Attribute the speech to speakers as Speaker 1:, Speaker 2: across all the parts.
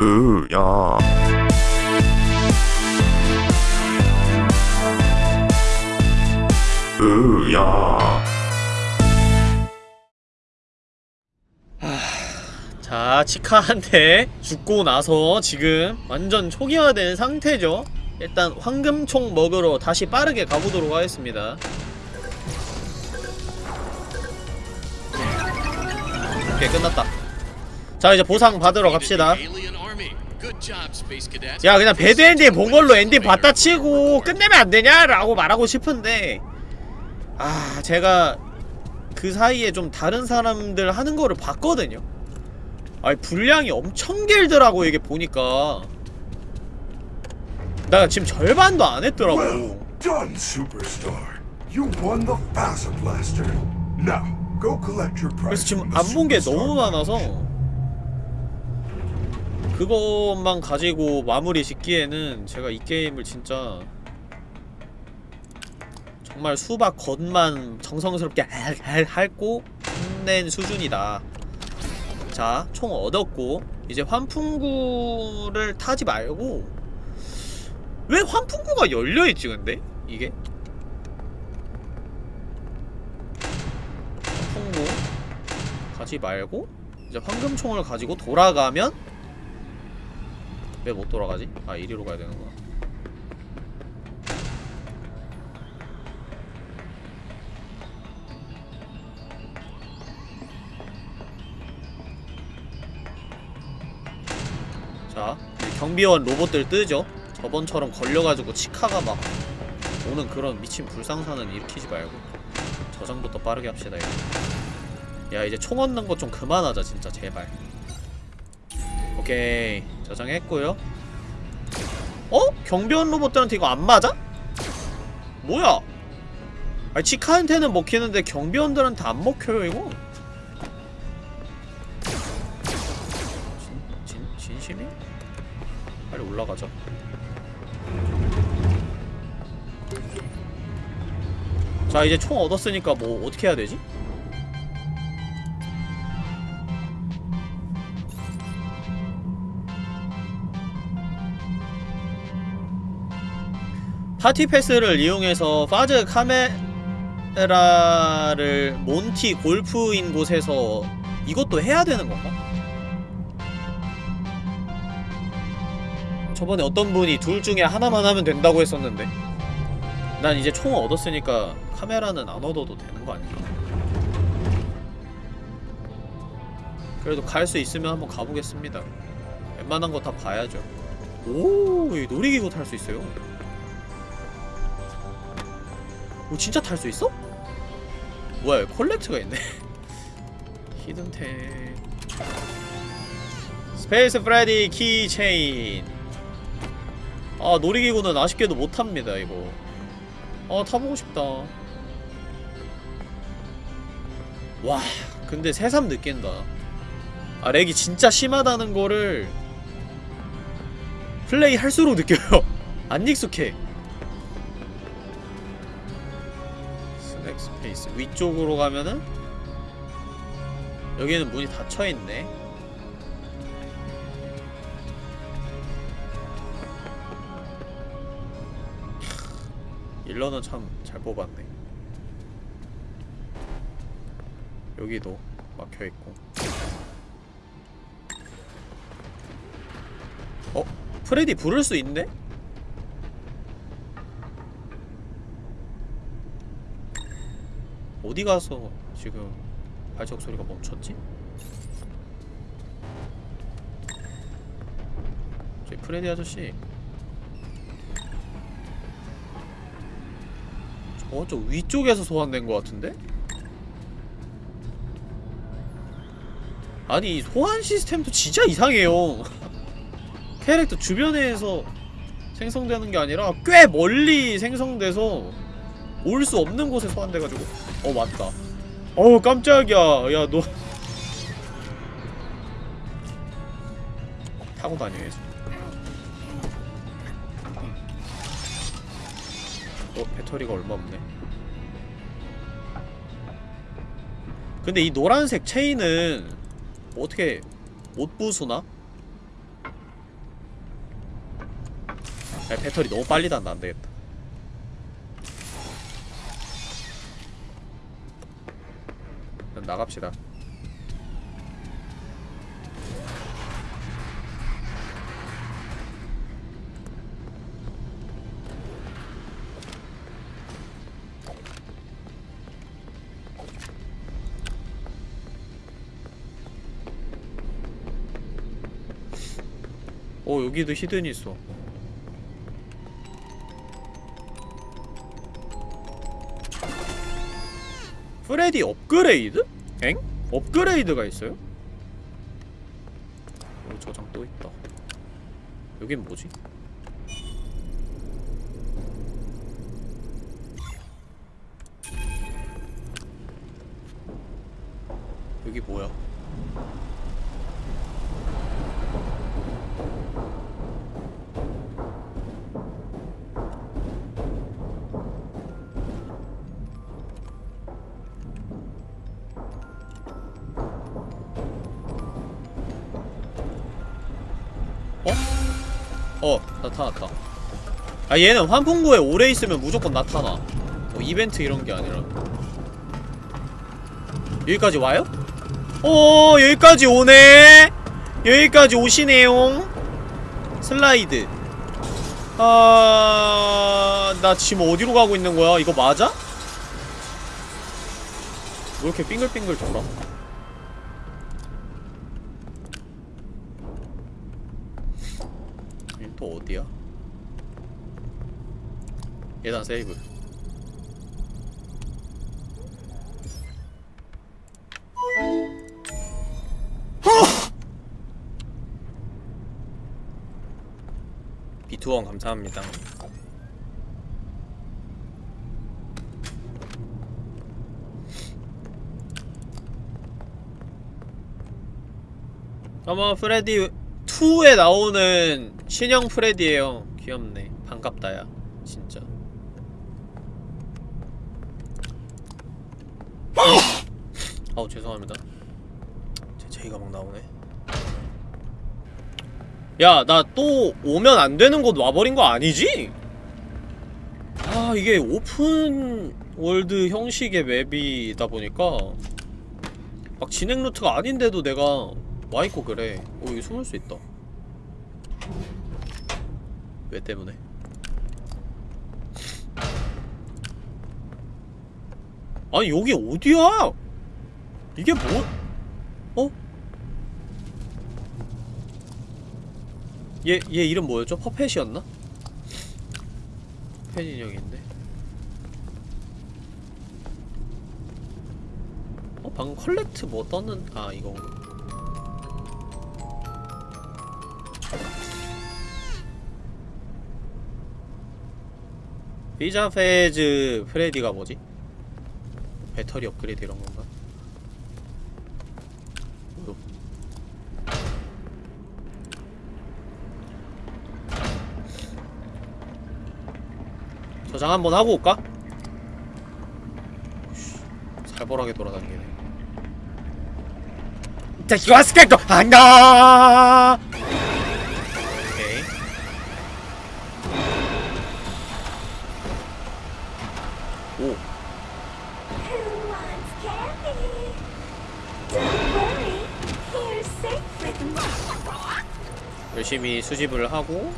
Speaker 1: 으야 으야
Speaker 2: 자, 치카한테 죽고 나서 지금 완전 초기화된 상태죠. 일단 황금총 먹으러 다시 빠르게 가보도록 하겠습니다. 오케이, 끝났다. 자, 이제 보상 받으러 갑시다. 야, 그냥 bad ending 본 걸로 엔딩 봤다 치고 끝내면 안 되냐? 라고 말하고 싶은데 아, 제가 그 사이에 좀 다른 사람들 하는 거를 봤거든요. 아니 분량이 엄청 길더라고 이게 보니까 나 지금 절반도 안 했더라고
Speaker 3: Well done, superstar. You won the Faza Blaster. Now, go collect your
Speaker 2: 그래서 지금 안 본 게 너무 많아서 그것만 가지고 마무리 짓기에는 제가 이 게임을 진짜 정말 수박 겉만 정성스럽게 핥고 끝낸 수준이다 자, 총 얻었고 이제 환풍구를 타지 말고 왜 환풍구가 열려있지 근데? 이게? 환풍구 가지 말고 이제 황금총을 가지고 돌아가면 왜 못 돌아가지? 아 이리로 가야 되는구나. 자 경비원 로봇들 뜨죠? 저번처럼 걸려가지고 치카가 막 오는 그런 미친 불상사는 일으키지 말고 저장부터 빠르게 합시다 이거. 야 이제 총 얻는 거좀 그만하자 진짜 제발 오케이 저장했고요 어? 경비원 로봇들한테 이거 안 맞아? 뭐야 아니 치카한테는 먹히는데 경비원들한테 안 먹혀요 이거 진, 진, 진심이? 빨리 올라가자 자 이제 총 얻었으니까 뭐 어떻게 해야 되지? 파티 패스를 이용해서 파즈 카메라를 몬티 골프인 곳에서 이것도 해야 되는 건가? 저번에 어떤 분이 둘 중에 하나만 하면 된다고 했었는데 난 이제 총을 얻었으니까 카메라는 안 얻어도 되는 거 아닌가? 그래도 갈 수 있으면 한번 가보겠습니다 웬만한 거 다 봐야죠 오, 이 놀이기구 탈 수 있어요 오, 진짜 탈 수 있어? 뭐야, collect가 있네. hidden템 Space 프레디 keychain. 아 놀이기구는 아쉽게도 못합니다 이거. 아 타보고 싶다. 와 근데 새삼 느낀다. 아 렉이 진짜 심하다는 거를 플레이 할수록 느껴요. 안 익숙해 스페이스 위쪽으로 가면은 여기는 문이 닫혀있네 일러는 참 잘 뽑았네 여기도 막혀있고 어? 프레디 부를 수 있네? 어디 가서 지금 발작 소리가 멈췄지? 저기 프레디 아저씨 저쪽 위쪽에서 소환된 것 같은데? 아니 이 소환 시스템도 진짜 이상해요 캐릭터 주변에서 생성되는 게 아니라 꽤 멀리 생성돼서 올 수 없는 곳에 소환돼가지고. 어 맞다. 어우 깜짝이야. 야 너. 타고 다녀야지. 어 배터리가 얼마 없네. 근데 이 노란색 체인은 뭐 어떻게 못 부수나? 야, 배터리 너무 빨리 닿는다. 안되겠다 나갑시다 오 여기도 히든이 있어 프레디 업그레이드? 엥? 업그레이드가 있어요? 오 저장 또 있다 여긴 뭐지? 여기 뭐야? 나타났다 아 얘는 환풍구에 오래 있으면 무조건 나타나 뭐 이벤트 이런 게 아니라 여기까지 와요? 오 여기까지 오네 여기까지 오시네요 슬라이드 아... 나 지금 어디로 가고 있는 거야? 이거 맞아? 왜 이렇게 빙글빙글 돌아? 여긴 또 어디야? 예단 세이브. 비투원 감사합니다. 아마 프레디 2에 나오는 신형 프레디에요. 귀엽네. 반갑다야 진짜 아우 죄송합니다 제 제이가 막 나오네 야 나 또 오면 안 되는 곳 와버린 거 아니지? 아 이게 open world 형식의 맵이다 보니까 막 진행 루트가 아닌데도 내가 와있고 그래 오 여기 숨을 수 있다 왜 때문에? 아니 여기 어디야? 이게 뭐? 어? 얘, 얘 이름 뭐였죠? 퍼펫이었나? 퍼펫 인형인데 어? 방금 컬렉트 뭐 떴는.. 아 이건가 피자 페즈 프레디가 뭐지? 배터리 업그레이드 이런 건가? 뭐요? 저장 한번 하고 올까? 씨, 살벌하게 돌아다니네. 자, 이거 스케이터 안다. 오케이. 오. 열심히 수집을 하고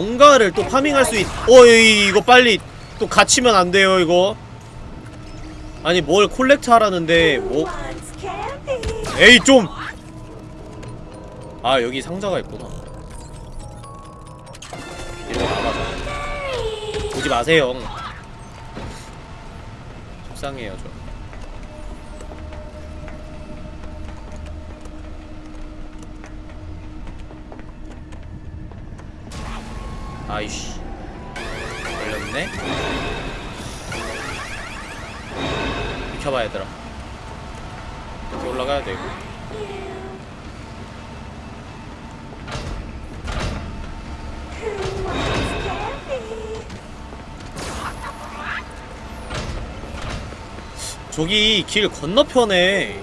Speaker 2: 뭔가를 또 파밍할 수 있.. 어 이- 이거 빨리 또 갇히면 안 돼요 이거 아니 뭘 콜렉트 하라는데 뭐? 에이 좀! 아 여기 상자가 있구나 일로
Speaker 1: Hey!
Speaker 2: 오지 마세요 속상해요 저 저기 길 건너편에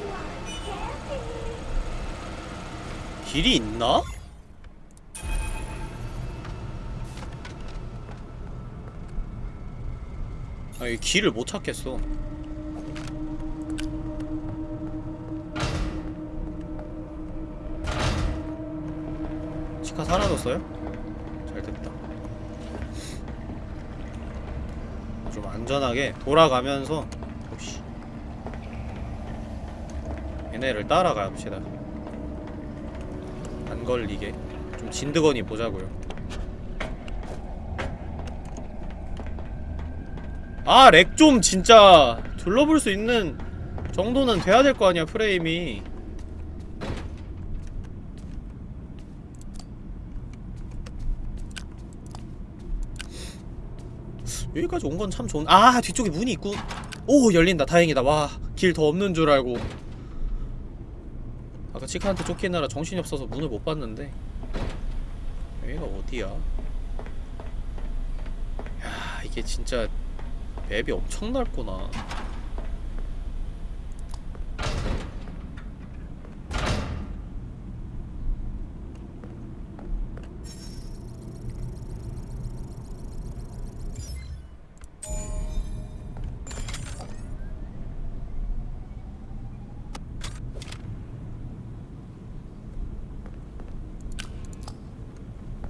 Speaker 2: 길이 있나? 아이 길을 못 찾겠어 치카 사라졌어요? 잘됐다 좀 안전하게 돌아가면서 오씨 얘네를 따라갑시다. 안 걸리게. 좀 진드거니 보자고요. 아 렉 좀 진짜 둘러볼 수 있는 정도는 돼야 될 거 아니야 프레임이. 여기까지 온 건 참 좋은 아 뒤쪽에 문이 있고 오 열린다. 다행이다. 와 길 더 없는 줄 알고 아까 치카한테 쫓기느라 정신이 없어서 문을 못 봤는데 여기가 어디야? 야 이게 진짜 맵이 엄청 넓구나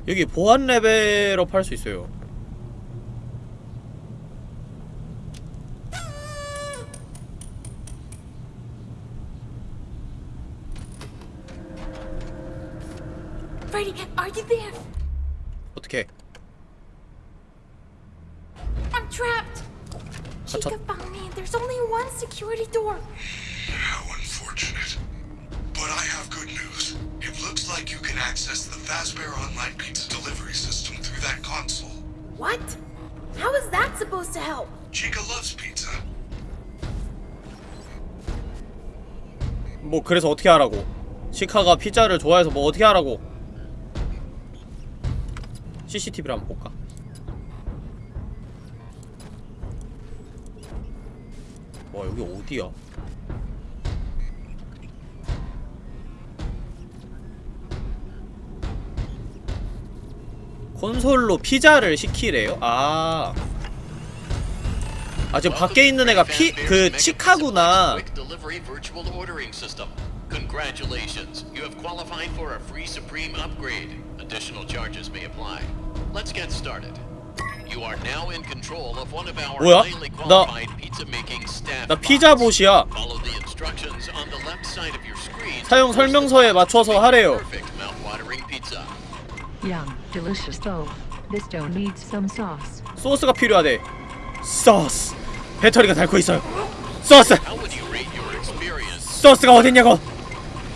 Speaker 2: 여기 보안 레벨업 할 수 있어요
Speaker 1: Freddy, are you there?
Speaker 2: 어떻게
Speaker 1: I'm trapped. Chica
Speaker 2: 갇혔-
Speaker 1: found me. There's only one security door.
Speaker 2: 그래서 어떻게 하라고 시카가 피자를 좋아해서 뭐 어떻게 하라고 CCTV를 한번 볼까 와 여기 어디야 콘솔로 피자를 시키래요? 아. 아 지금 밖에 있는 애가 피 그 치카구나.
Speaker 4: Congratulations, you have qualified for a free Supreme upgrade. Additional charges may apply. Let's get started. You are now in control of one of our
Speaker 2: 뭐야?
Speaker 4: highly
Speaker 2: 나-
Speaker 4: qualified pizza making staff.
Speaker 2: 나 피자. 봇이야.
Speaker 4: Follow the instructions on the left side of your screen.
Speaker 2: 사용 설명서에 맞춰서 하래요.
Speaker 5: Yum, delicious though. This dough needs some sauce.
Speaker 2: 소스가 필요하대. 소스. 배터리가 닳고 있어요. 소스.
Speaker 4: How would you rate your experience?
Speaker 2: 소스가 어딨냐고.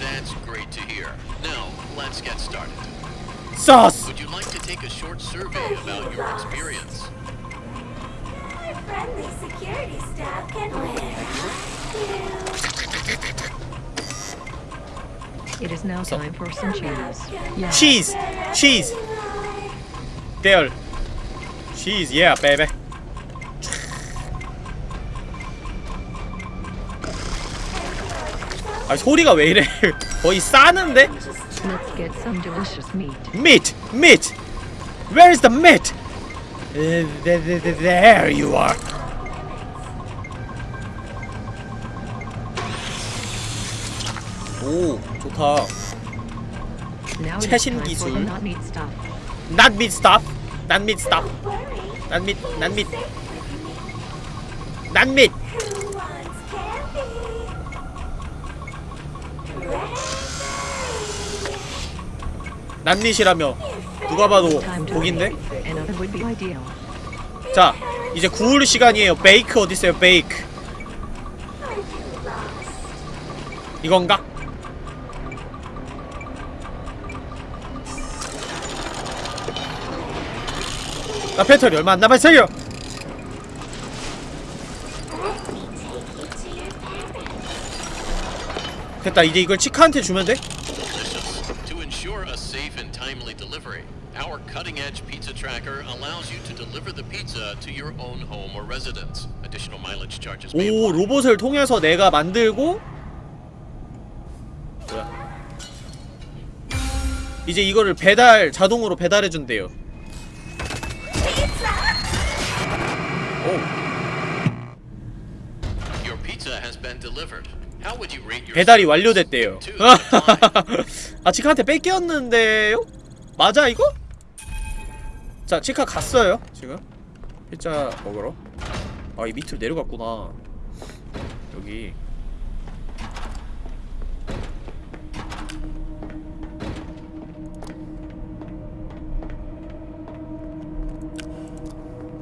Speaker 4: That's great to hear. Now, let's get started.
Speaker 2: 소스.
Speaker 4: Would you like to take a short survey about your experience?
Speaker 1: Our friendly security staff can win.
Speaker 5: It is now
Speaker 2: So-
Speaker 5: time for some cheese. Yeah.
Speaker 2: 치즈. 치즈. there. cheese. Yeah, baby. 아 소리가 왜 이래? 거의 싸는데?
Speaker 5: Let's get some delicious meat.
Speaker 2: Meat, meat. Where is the meat? Uh, th- th- th- there you are. 오, 좋다. 최신 기술.
Speaker 5: not meat stuff.
Speaker 2: Not meat stuff. Not meat. Not meat. Not meat. Meat이라며 누가 봐도 독인데? 자, 이제 구울 시간이에요. 베이크 어디 있어요? 베이크. 이건가? 나 배터리 얼마 안 남았어요. 됐다. 이제 이걸 치카한테 주면 돼?
Speaker 4: Our cutting-edge pizza tracker allows you to deliver the pizza to your own home or residence. Additional mileage charges may
Speaker 2: 오. 로봇을 통해서 내가 만들고 뭐야 이제 이거를 배달 자동으로 배달해 준대요 오
Speaker 4: Your pizza has been delivered. How would you rate your
Speaker 2: 배달이? 완료됐대요
Speaker 4: Two out of five.
Speaker 2: 아 치카한테 뺏겼는데요? 맞아 이거? 자 치카 갔어요 지금. 피자 먹으러. 아 이 밑으로 내려갔구나. 여기.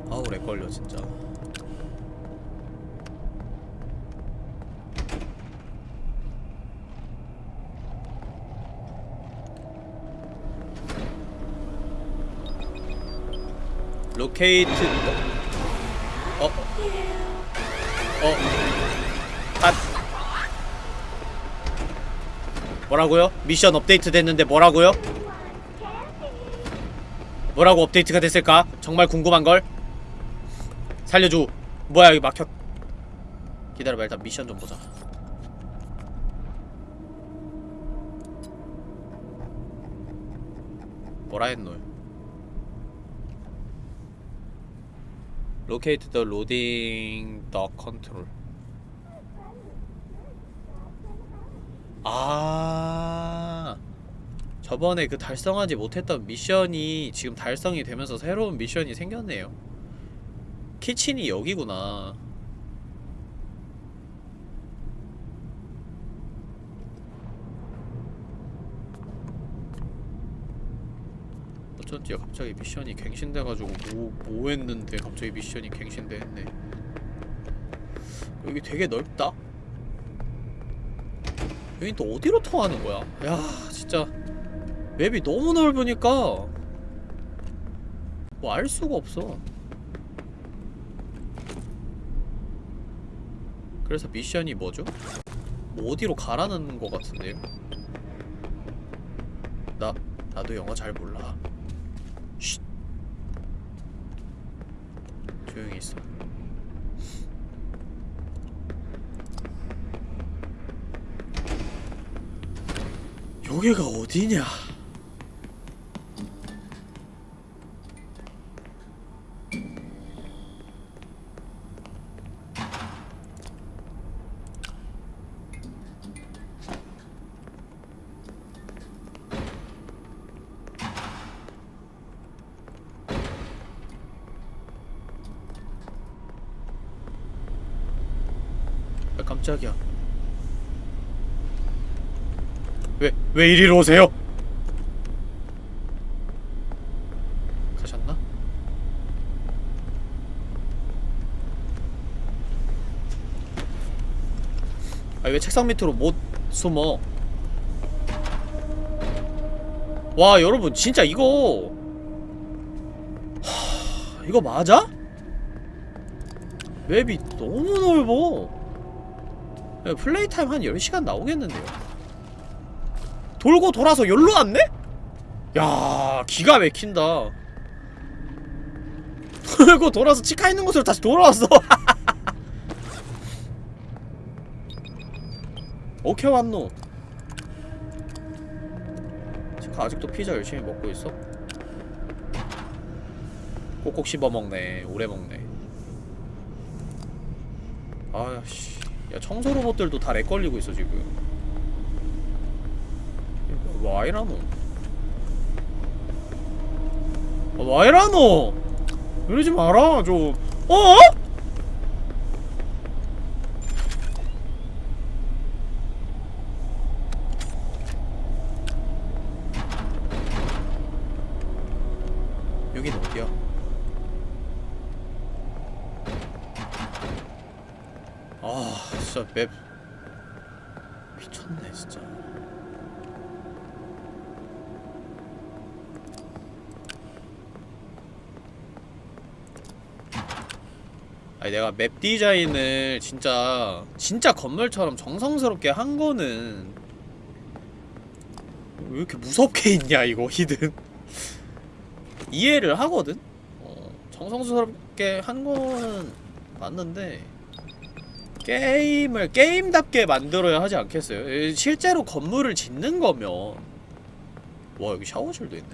Speaker 2: 아우 렉 걸려 진짜 Locate 어? 어? 핫 뭐라고요? 미션 업데이트 됐는데 뭐라고요? 뭐라고 업데이트가 됐을까? 정말 궁금한걸? 살려줘 뭐야 여기 막혔 기다려봐 일단 미션 좀 보자 뭐라 했노 Locate the loading dock control. 아 저번에 그 달성하지 못했던 미션이 지금 달성이 되면서 새로운 미션이 생겼네요. 키친이 여기구나. 어쩐지 갑자기 미션이 갱신돼가지고 뭐, 뭐 했는데 갑자기 미션이 갱신돼 했네 여기 되게 넓다? 여긴 또 어디로 통하는 거야? 야 진짜 맵이 너무 넓으니까 뭐 알 수가 없어 그래서 미션이 뭐죠? 뭐 어디로 가라는 거 같은데요? 나 나도 영어 잘 몰라 조용히 있어. 여기가 어디냐? 왜, 왜 이리로 오세요? 가셨나? 아, 왜 책상 밑으로 못 숨어? 와, 여러분, 진짜 이거. 하, 이거 맞아? 맵이 너무 넓어. 야, 플레이 타임 한 10시간 나오겠는데요? 돌고 돌아서 여기로 왔네? 야 기가 막힌다. 돌고 돌아서 치카 있는 곳으로 다시 돌아왔어. 오케이 왔노. 치카 아직도 피자 열심히 먹고 있어? 꼭꼭 씹어먹네. 오래 먹네. 아씨 야 청소 로봇들도 다 렉 걸리고 있어 지금 와이라노? 아, 와이라노! 이러지 마라 좀. 어? 여긴 어디야? 아 진짜 맵 미쳤네 진짜 아니 내가 맵 디자인을 진짜 진짜 건물처럼 정성스럽게 한 거는 왜 이렇게 무섭게 있냐 이거 히든. 이해를 하거든? 어, 정성스럽게 한 거는 맞는데 게임을 게임답게 만들어야 하지 않겠어요? 에, 실제로 건물을 짓는 거면. 와 여기 샤워실도 있네.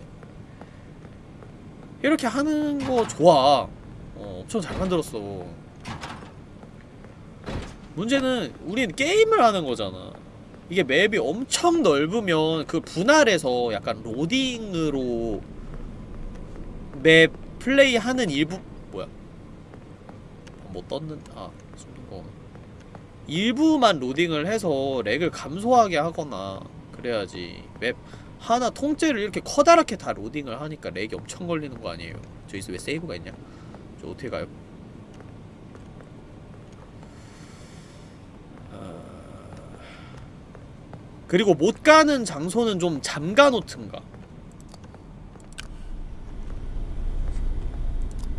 Speaker 2: 이렇게 하는 거 좋아. 어, 엄청 잘 만들었어 문제는 우린 게임을 하는 거잖아. 이게 맵이 엄청 넓으면 그 분할해서 약간 로딩으로 맵 플레이하는 일부 뭐야? 뭐 떴는 아 거. 일부만 로딩을 해서 렉을 감소하게 하거나 그래야지 맵 하나 통째를 이렇게 커다랗게 다 로딩을 하니까 렉이 엄청 걸리는 거 아니에요? 저기서 왜 세이브가 있냐? 저 어떻게 가요? 그리고 못 가는 장소는 좀 잠가 놓든가?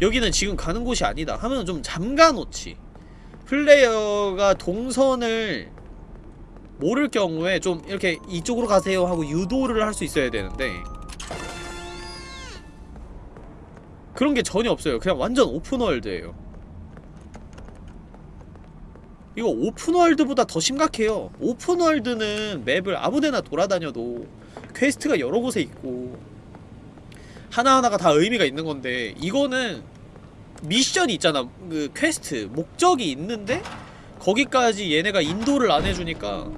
Speaker 2: 여기는 지금 가는 곳이 아니다 하면 좀 잠가 놓지 플레이어가 동선을 모를 경우에 좀 이렇게 이쪽으로 가세요 하고 유도를 할 수 있어야 되는데 그런 게 전혀 없어요. 그냥 완전 open world예요 이거 open world보다 더 심각해요. open world는 맵을 아무데나 돌아다녀도 quest가 여러 곳에 있고 하나하나가 다 의미가 있는 건데 이거는 미션이 있잖아. 그 퀘스트 목적이 있는데 거기까지 얘네가 인도를 안 해주니까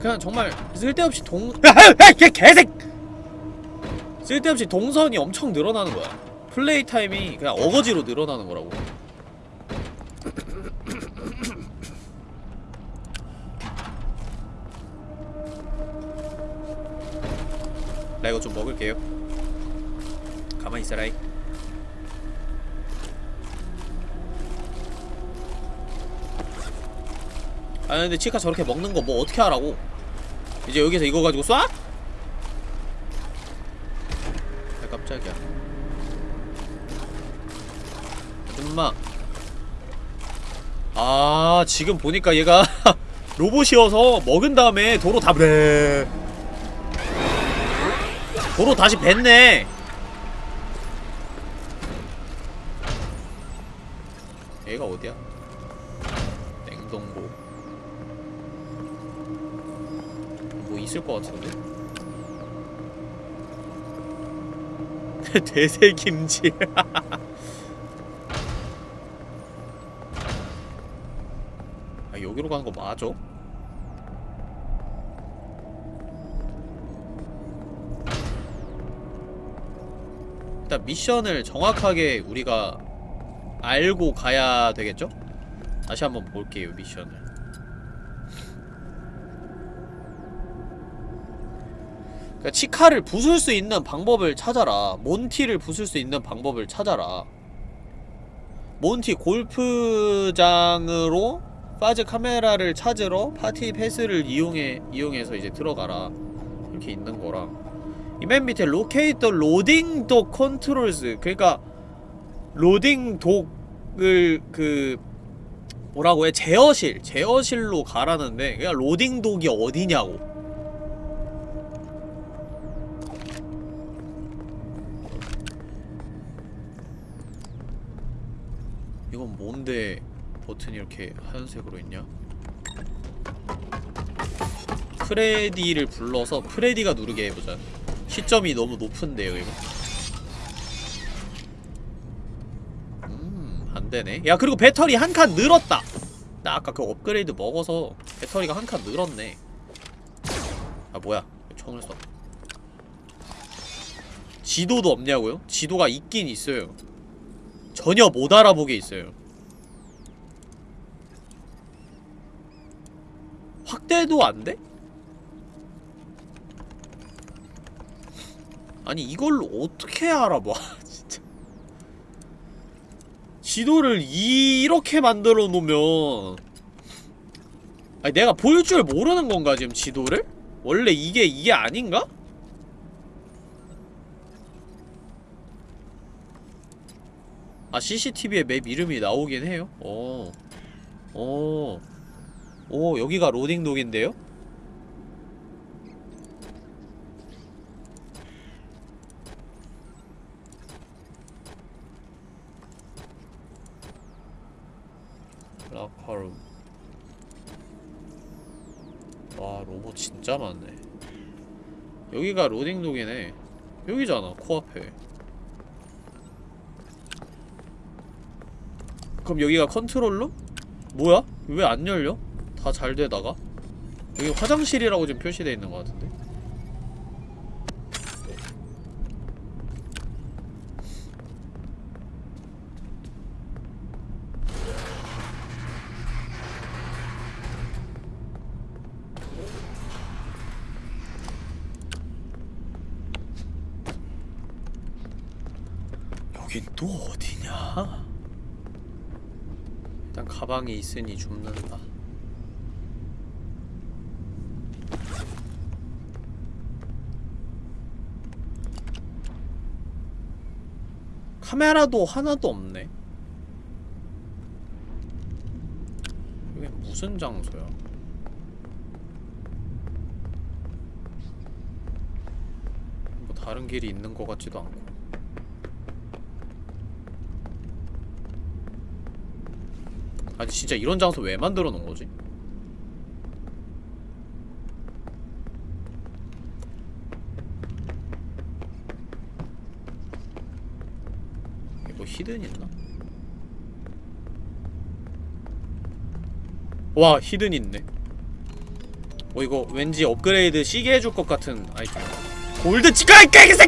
Speaker 2: 그냥 정말 쓸데없이 동... 개 개색! 쓸데없이 동선이 엄청 늘어나는 거야. play time이 그냥 어거지로 늘어나는 거라고 나 이거 좀 먹을게요. 가만히 있어라이. 아 근데 치카 저렇게 먹는 거 뭐 어떻게 하라고? 이제 여기서 이거 가지고 쏴? 아 깜짝이야. 아줌마. 아 지금 보니까 얘가 로봇이어서 먹은 다음에 도로 다 네. 도로 다시 뱉네 얘가 어디야? 냉동고 뭐 있을 것 같은데? 대세김치 아 여기로 가는 거 맞아? 일단 미션을 정확하게 우리가 알고 가야 되겠죠? 다시 한번 볼게요 미션을. 그러니까 치카를 부술 수 있는 방법을 찾아라. 몬티를 부술 수 있는 방법을 찾아라. 몬티 골프장으로 파즈 카메라를 찾으러 파티 패스를 이용해 이용해서 이제 들어가라. 이렇게 있는 거라 이 맨 밑에 locate the loading dock controls 그러니까 loading dock을 그 뭐라고 해? 제어실 제어실로 가라는데 그냥 loading dock이 어디냐고. 이건 뭔데 버튼이 이렇게 하얀색으로 있냐? 프레디를 불러서 프레디가 누르게 해보자 시점이 너무 높은데요 이거? 음 안되네. 야 그리고 배터리 한 칸 늘었다. 나 아까 그 업그레이드 먹어서 배터리가 한 칸 늘었네. 아 뭐야? 총을 써 지도도 없냐고요? 지도가 있긴 있어요. 전혀 못 알아보게 있어요. 확대도 안 돼? 아니 이걸로 어떻게 알아봐 진짜 지도를 이렇게 만들어 놓으면 아니 내가 볼 줄 모르는 건가 지금 지도를? 원래 이게 이게 아닌가? 아 CCTV에 맵 이름이 나오긴 해요? 어. 어. 오 여기가 로딩 독인데요? 아카룸 와 로봇 진짜 많네 여기가 로딩독이네 여기잖아 코앞에 그럼 여기가 컨트롤룸? 뭐야? 왜 안 열려? 다 잘 되다가? 여기 화장실이라고 지금 표시되어 있는 것 같은데 여긴 또 어디냐? 가방이 있으니 줍는다. 카메라도 하나도 없네. 이게 무슨 장소야? 뭐 다른 길이 있는 것 같지도 않고. 아니 진짜 이런 장소 왜 만들어 놓은 거지? 이거 뭐 히든 있나? 와 히든 있네. 어 이거 왠지 업그레이드 시계 해줄 것 같은 아이템. 골드 치카 이 개새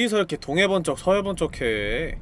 Speaker 2: 어디서 이렇게 동해번쩍 서해번쩍 해?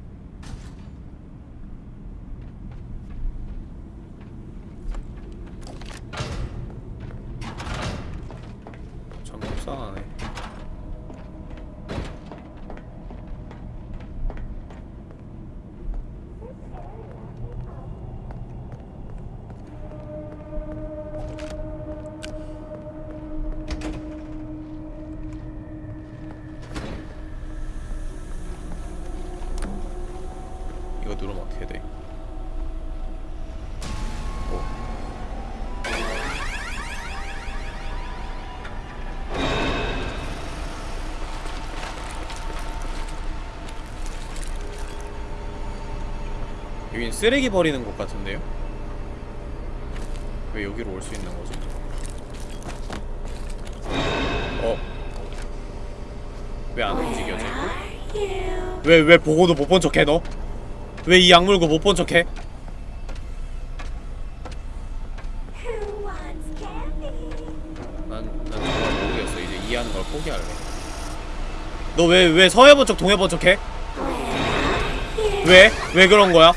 Speaker 2: 여긴 쓰레기 버리는 곳 같은데요? 왜 여기로 올 수 있는 거지? 어? 왜안
Speaker 1: you?
Speaker 2: 왜, 왜 보고도 못 본 척해, 너? 왜이 악물고 못 본 척해? 난, 난 정말 모르겠어. 이제 이해하는 걸 포기할래. 너 왜, 왜 서해 본 척, 동해 본척 해? 왜? 왜 그런 거야?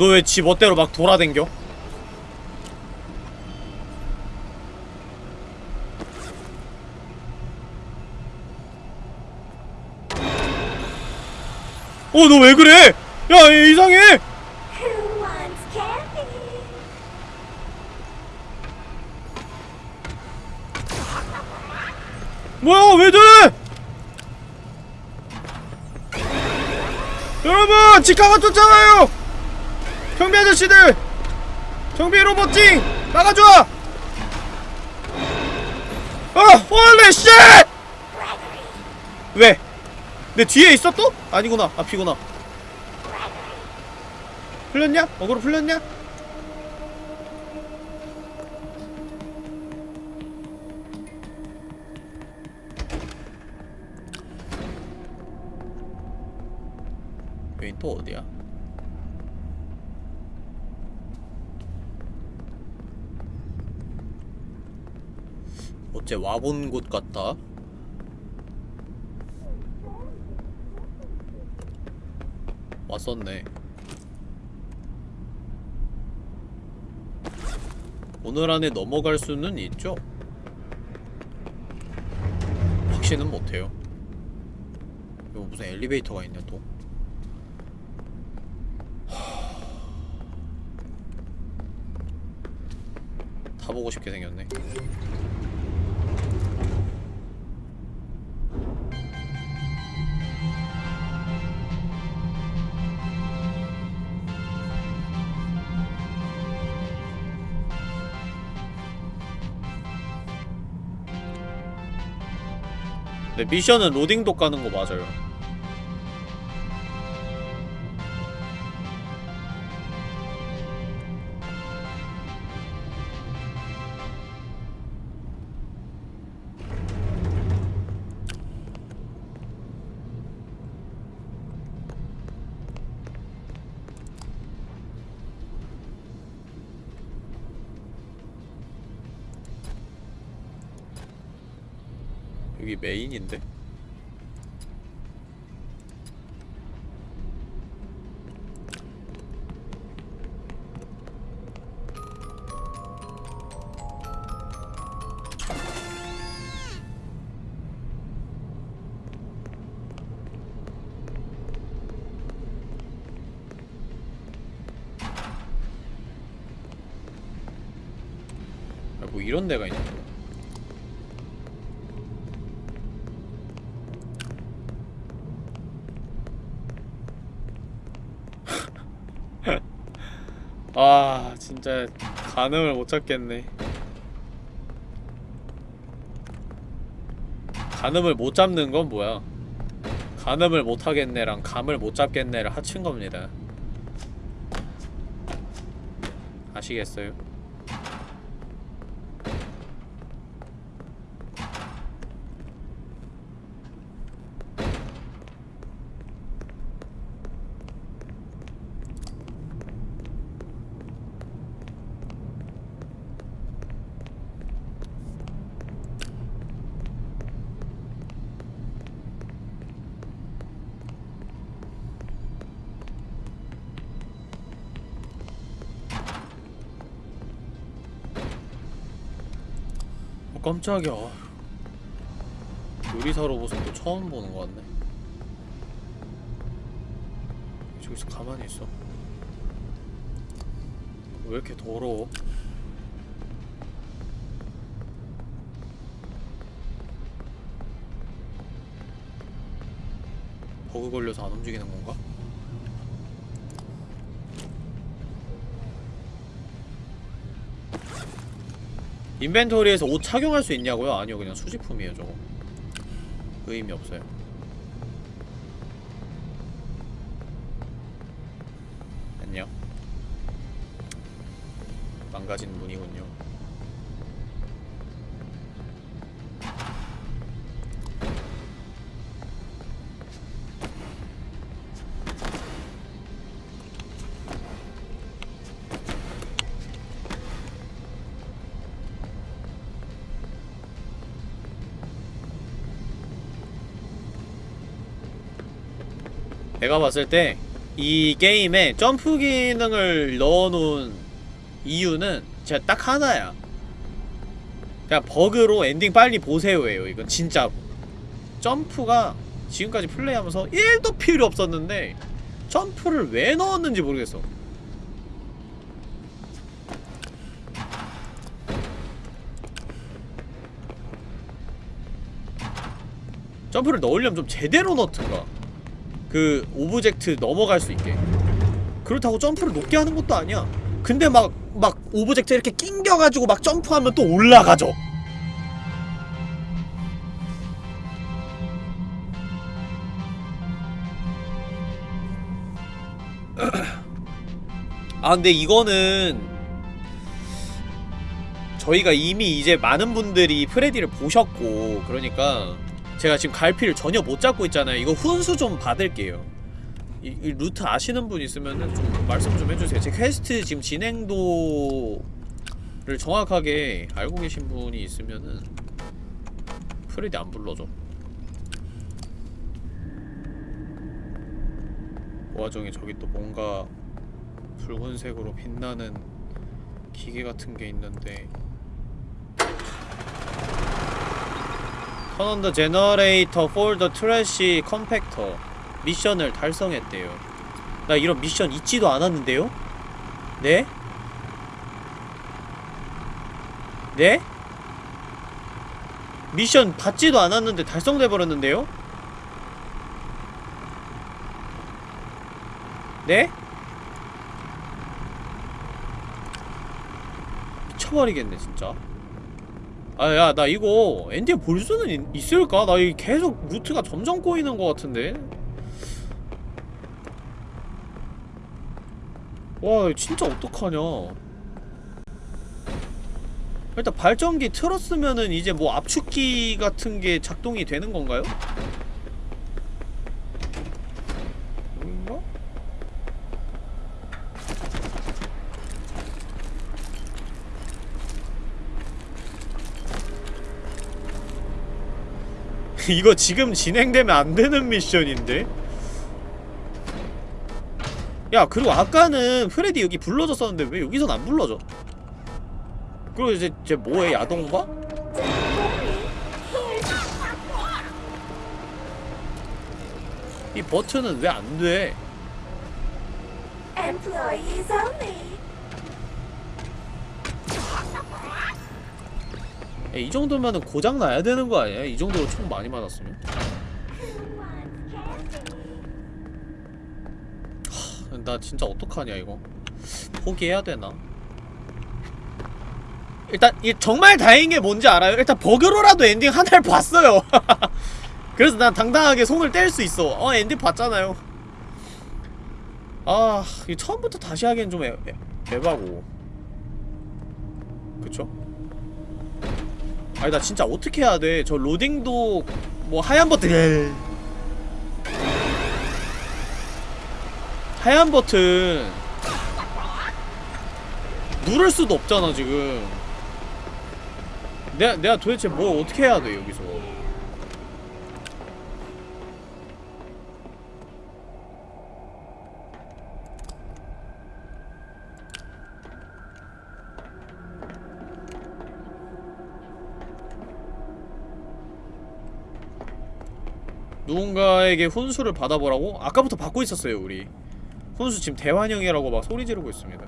Speaker 2: 너 왜 지 멋대로 막 돌아댕겨? 어, 너 왜 그래? 야, 얘 이상해! 뭐야, 왜 저래? 여러분, 치카가 쫓아와요! 아저씨들! 경비 로봇징! 막아줘! 어, holy shit! 왜? 내 뒤에 있어 또? 아니구나, 앞이구나. 풀렸냐? 어그로 풀렸냐? 여긴 또 어디야? 어째 와본 곳 같다? 왔었네. 오늘 안에 넘어갈 수는 있죠? 확신은 못해요. 이거 무슨 엘리베이터가 있냐 또? 가보고 싶게 생겼네 네, 미션은 로딩도 까는 거 맞아요. 여기 메인인데? 가늠을 못 잡겠네. 가늠을 못 잡는 건 뭐야? 가늠을 못 하겠네랑 감을 못 잡겠네를 합친 겁니다. 아시겠어요? 깜짝이야 요리사로 모습도 처음 보는 것 같네 저기서 가만히 있어 왜 이렇게 더러워? 버그 걸려서 안 움직이는 건가? 인벤토리에서 옷 착용할 수 있냐고요? 아니요 그냥 수집품이에요 저거. 의미 없어요. 안녕. 망가진 문이군요 내가 봤을 때 이 게임에 점프 기능을 넣어놓은 이유는 진짜 딱 하나야. 그냥 버그로 엔딩 빨리 보세요예요 이건 진짜로. 점프가 지금까지 플레이하면서 1도 필요 없었는데 점프를 왜 넣었는지 모르겠어. 점프를 넣으려면 좀 제대로 넣든가 그 오브젝트 넘어갈 수 있게. 그렇다고 점프를 높게 하는 것도 아니야. 근데 막 막 오브젝트 이렇게 낑겨가지고 막 점프하면 또 올라가죠. 아 근데 이거는 저희가 이미 이제 많은 분들이 프레디를 보셨고 그러니까 제가 지금 갈피를 전혀 못 잡고 있잖아요. 이거 훈수 좀 받을게요. 이, 이 루트 아시는 분 있으면은 좀 말씀 좀 해주세요. 제 퀘스트 지금 진행도를 정확하게 알고 계신 분이 있으면은 프레디 안 불러줘. 그 와중에 저기 또 뭔가 붉은색으로 빛나는 기계 같은 게 있는데 The generator for the trash compactor 미션을 달성했대요 나 이런 미션 있지도 않았는데요? 네? 네? 미션 받지도 않았는데 달성돼 버렸는데요? 네? 미쳐버리겠네 진짜 아 야 나 이거 엔딩 볼 수는 있, 있을까? 나 이 계속 루트가 점점 꼬이는 것 같은데 와 진짜 어떡하냐 일단 발전기 틀었으면은 이제 뭐 압축기 같은 게 작동이 되는 건가요? 뭔가? 이거 지금 진행되면 안 되는 미션인데? 야 그리고 아까는 프레디 여기 불러줬었는데 왜 여기선 안 불러줘? 그리고 이제 쟤 뭐해 야동바? 이 버튼은 왜 안 돼? 야, 이 정도면은 고장 나야 되는 거 아니야? 이 정도로 총 많이 맞았으면?
Speaker 1: Candy?
Speaker 2: 나 진짜 어떡하냐 이거 포기해야 되나? 일단 이 정말 다행인 게 뭔지 알아요? 일단 버그로라도 엔딩 하나를 봤어요 그래서 난 당당하게 손을 뗄 수 있어 어 엔딩 봤잖아요 아 이거 처음부터 다시 하기엔 좀 애, 애, 에바고 그쵸? 아니 나 진짜 어떻게 해야 돼? 저 로딩도 뭐 하얀 버튼. 하얀 버튼. 누를 수도 없잖아 지금. 내가 내가 도대체 뭘 어떻게 해야 돼 여기서 누군가에게 훈수를 받아보라고? 아까부터 받고 있었어요 우리 훈수 지금 대환영이라고 막 소리 지르고 있습니다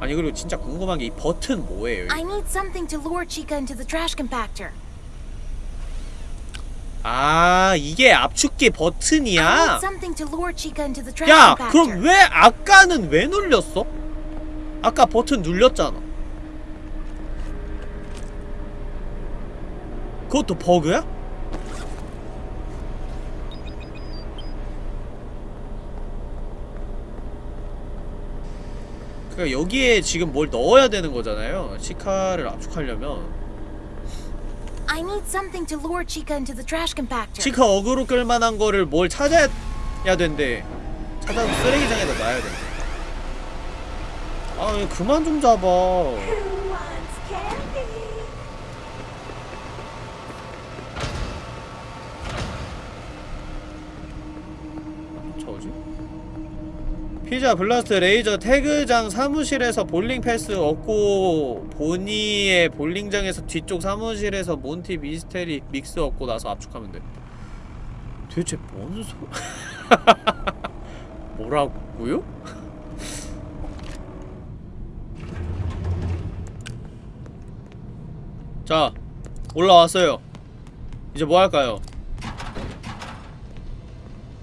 Speaker 2: 아니 그리고 진짜 궁금한 게 이 버튼 뭐예요?
Speaker 6: I need something to lure Chica into the trash compactor.
Speaker 2: 아 이게 압축기 버튼이야? 야. 그럼 왜 아까는 왜 눌렸어? 아까 버튼 눌렸잖아 그것도 버그야? 그러니까 여기에 지금 뭘 넣어야 되는 거잖아요. 치카를 압축하려면.
Speaker 6: I need something to lure Chica into the trash compactor.
Speaker 2: 치카 어그로 끌 만한 거를 뭘 찾아야 된대. 찾아서 쓰레기장에다 놔야 된대. 아 그만 좀 잡아 Fazer Blast 레이저 tag장 사무실에서 볼링 패스 얻고 보니의 볼링장에서 뒤쪽 사무실에서 몬티 Mystery Mix 얻고 나서 압축하면 돼 도대체 뭔 소... 뭐라고요? 자 올라왔어요 이제 뭐 할까요?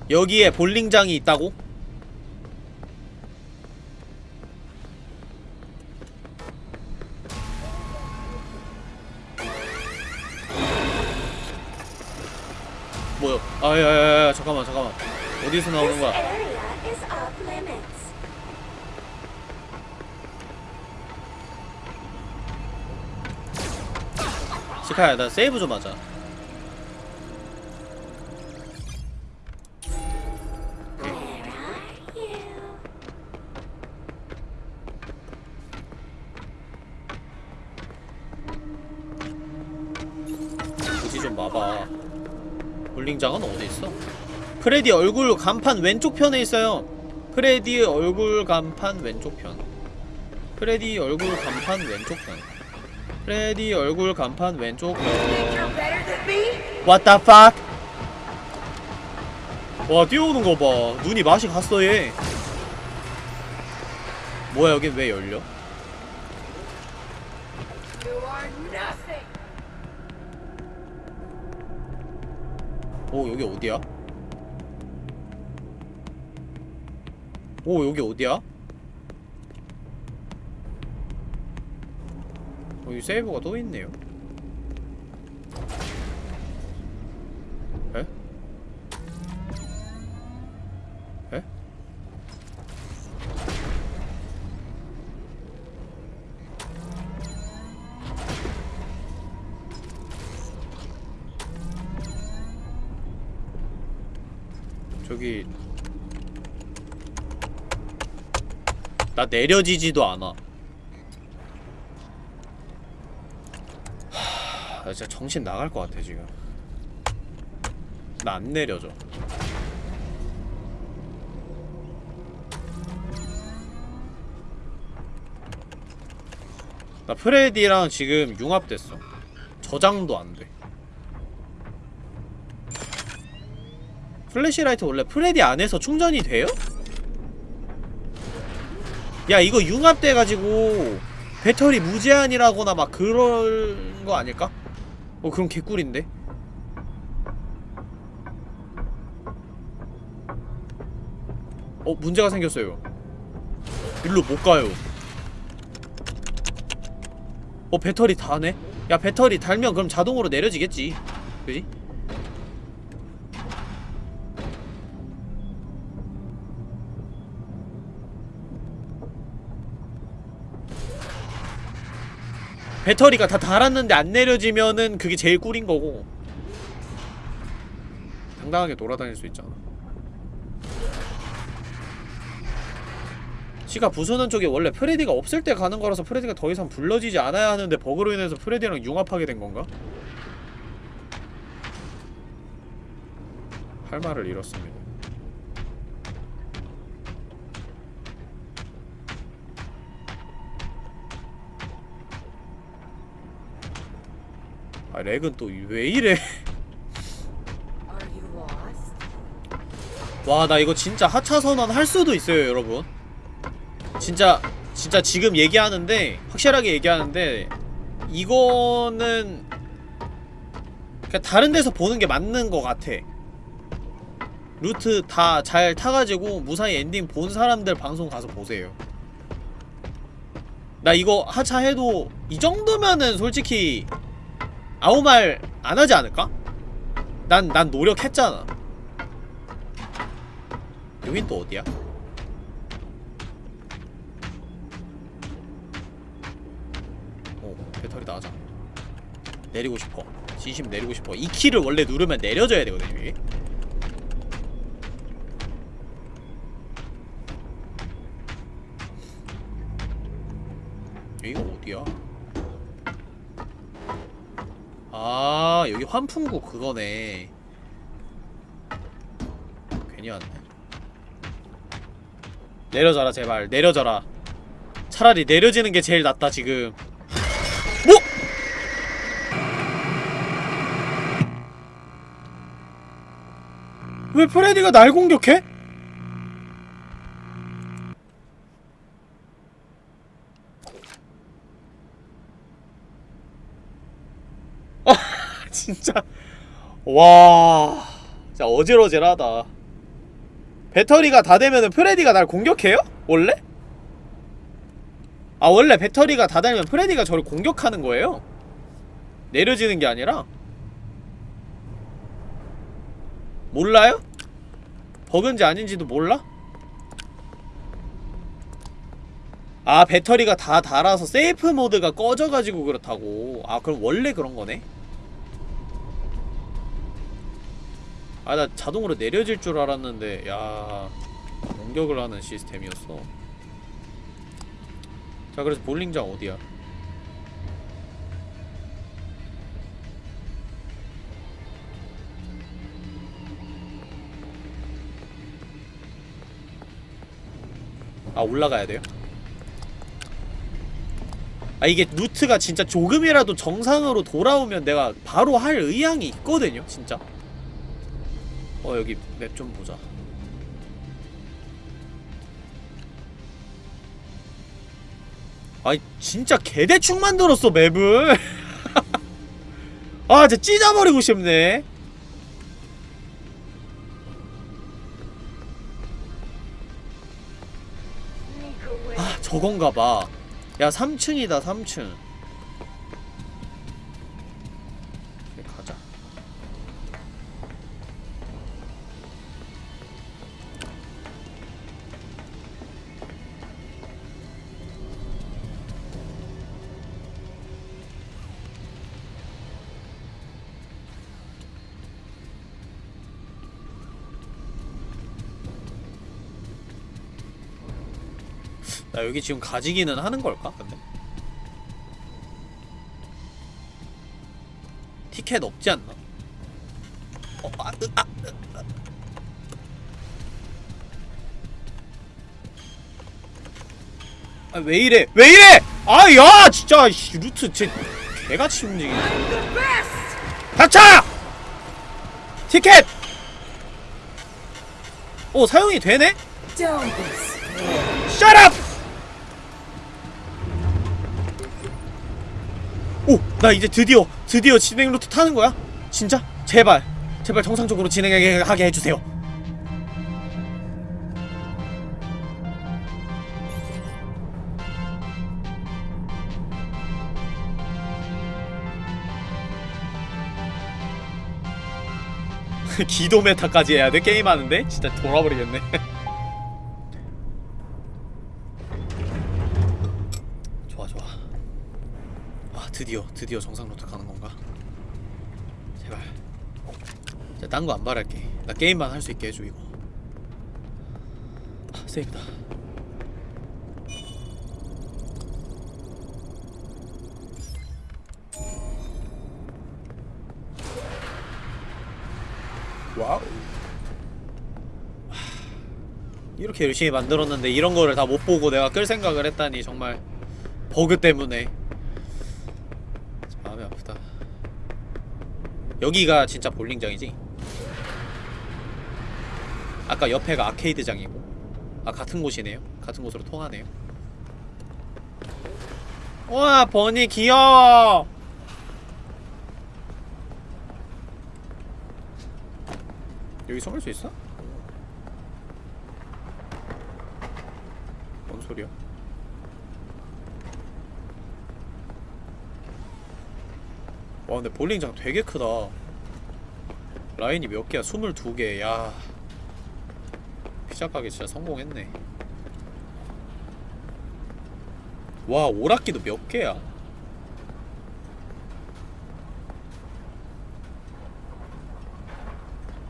Speaker 2: 여기에 볼링장이 있다고? 아야야야 잠깐만 잠깐만 어디서 나오는 거야? 시카야 나 세이브 좀 하자 볼링장은 어디 있어? 프레디 얼굴 간판 왼쪽 편에 있어요 프레디 얼굴 간판 왼쪽 편 프레디 얼굴 간판 왼쪽 편 프레디 얼굴 간판 왼쪽 편 What the fuck? 와 뛰어오는 거 봐 눈이 맛이 갔어 얘 뭐야 여긴 왜 열려? 오 여기 어디야? 오 여기 어디야? 여기 세이브가 또 있네요 저기 나 내려지지도 않아. 하... 나 진짜 정신 나갈 것 같아 지금. 나 안 내려져. 나 프레디랑 지금 융합됐어. 저장도 안돼 flashlight 원래 프레디 안에서 충전이 돼요? 야 이거 융합돼가지고 배터리 무제한이라거나 막 그런 거 아닐까? 어 그럼 개꿀인데? 어 문제가 생겼어요 일로 못 가요 어 배터리 닳네? 야 배터리 닳으면 그럼 자동으로 내려지겠지 그지? 배터리가 다 닳았는데 안 내려지면은 그게 제일 꿀인 거고. 당당하게 돌아다닐 수 있잖아. 치카 부수는 쪽이 원래 프레디가 없을 때 가는 거라서 프레디가 더 이상 불러지지 않아야 하는데 버그로 인해서 프레디랑 융합하게 된 건가? 할 말을 잃었습니다 아 렉은 또 왜 이래? 와 나 이거 진짜 하차 선언 할 수도 있어요 여러분. 진짜 진짜 지금 얘기하는데 확실하게 얘기하는데 이거는 그냥 다른 데서 보는 게 맞는 것 같아. 루트 다 잘 타가지고 무사히 엔딩 본 사람들 방송 가서 보세요. 나 이거 하차해도 이 정도면은 솔직히 아무 말 안 하지 않을까? 난, 난 노력했잖아. 여긴 또 어디야? 오, 배터리 나가자. 내리고 싶어. 진심 내리고 싶어. 이 키를 원래 누르면 내려져야 되거든요, 이게. 여기가 어디야? 아 여기 환풍구 그거네. 괜히 왔네. 내려져라 제발. 내려져라. 차라리 내려지는 게 제일 낫다 지금. 뭐? 왜 프레디가 날 공격해? 진짜 와 진짜 어질어질하다 배터리가 다 되면은 프레디가 날 공격해요? 원래? 아 원래 배터리가 다 달면 프레디가 저를 공격하는 거예요? 내려지는 게 아니라? 몰라요? 버그인지 아닌지도 몰라? 아 배터리가 다 닳아서 세이프 모드가 꺼져가지고 그렇다고 아 그럼 원래 그런 거네? 아 나 자동으로 내려질 줄 알았는데 야 공격을 하는 시스템이었어. 자 그래서 볼링장 어디야? 아 올라가야 돼요? 아 이게 루트가 진짜 조금이라도 정상으로 돌아오면 내가 바로 할 의향이 있거든요 진짜 어 여기 맵 좀 보자. 아이 진짜 개대충 만들었어 맵을. 아 진짜 찢어버리고 싶네. 아 저건가봐. 야 3층이다 3층 나 여기 지금 가지기는 하는 걸까? 근데 티켓 없지 않나? 어, 아, 으, 아, 으, 아. 아, 왜 이래? 왜 이래? 아, 야, 진짜 씨, 루트 쟤 개같이 움직이네. 닥쳐! 티켓! 오, 사용이 되네? Shut up! 오! 나 이제 드디어 드디어 진행 루트 타는 거야? 진짜? 제발 제발 정상적으로 진행하게 하게 해주세요 기도 메타까지 해야 돼? 게임하는데? 진짜 돌아버리겠네 드디어 드디어 정상 루트 가는 건가? 제발. 진짜 딴거 안 바랄게. 나 게임만 할 수 있게 해줘 이거. 아, 세이브다. 와우. 이렇게 열심히 만들었는데 이런 거를 다 못 보고 내가 끌 생각을 했다니 정말 버그 때문에 마음이 아프다 여기가 진짜 볼링장이지? 아까 옆에가 아케이드장이고 아 같은 곳이네요 같은 곳으로 통하네요 와 보니 귀여워 여기 숨을 수 있어? 뭔 소리야? 와 근데 볼링장 되게 크다 라인이 몇 개야? 22개 야 피자 가게 진짜 성공했네 와 오락기도 몇 개야?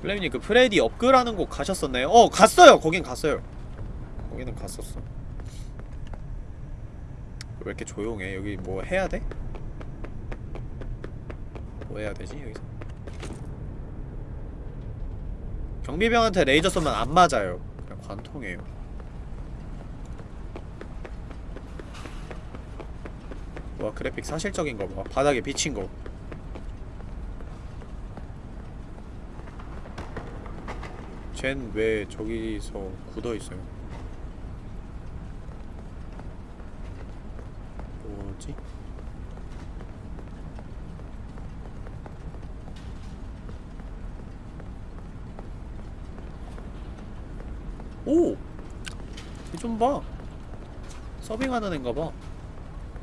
Speaker 2: 플레임님 그 프레디 업글하는 곳 가셨었나요? 어 갔어요 거긴 갔어요 거기는 갔었어 왜 이렇게 조용해 여기 뭐 해야 돼? 뭐 해야 되지 여기서? 경비병한테 레이저 쏘면 안 맞아요. 그냥 관통해요. 와 그래픽 사실적인 거봐. 바닥에 비친 거. 쟨 왜 저기서 굳어있어요? 뭐지? 오! 이좀 봐. 서빙하는 앤가 봐.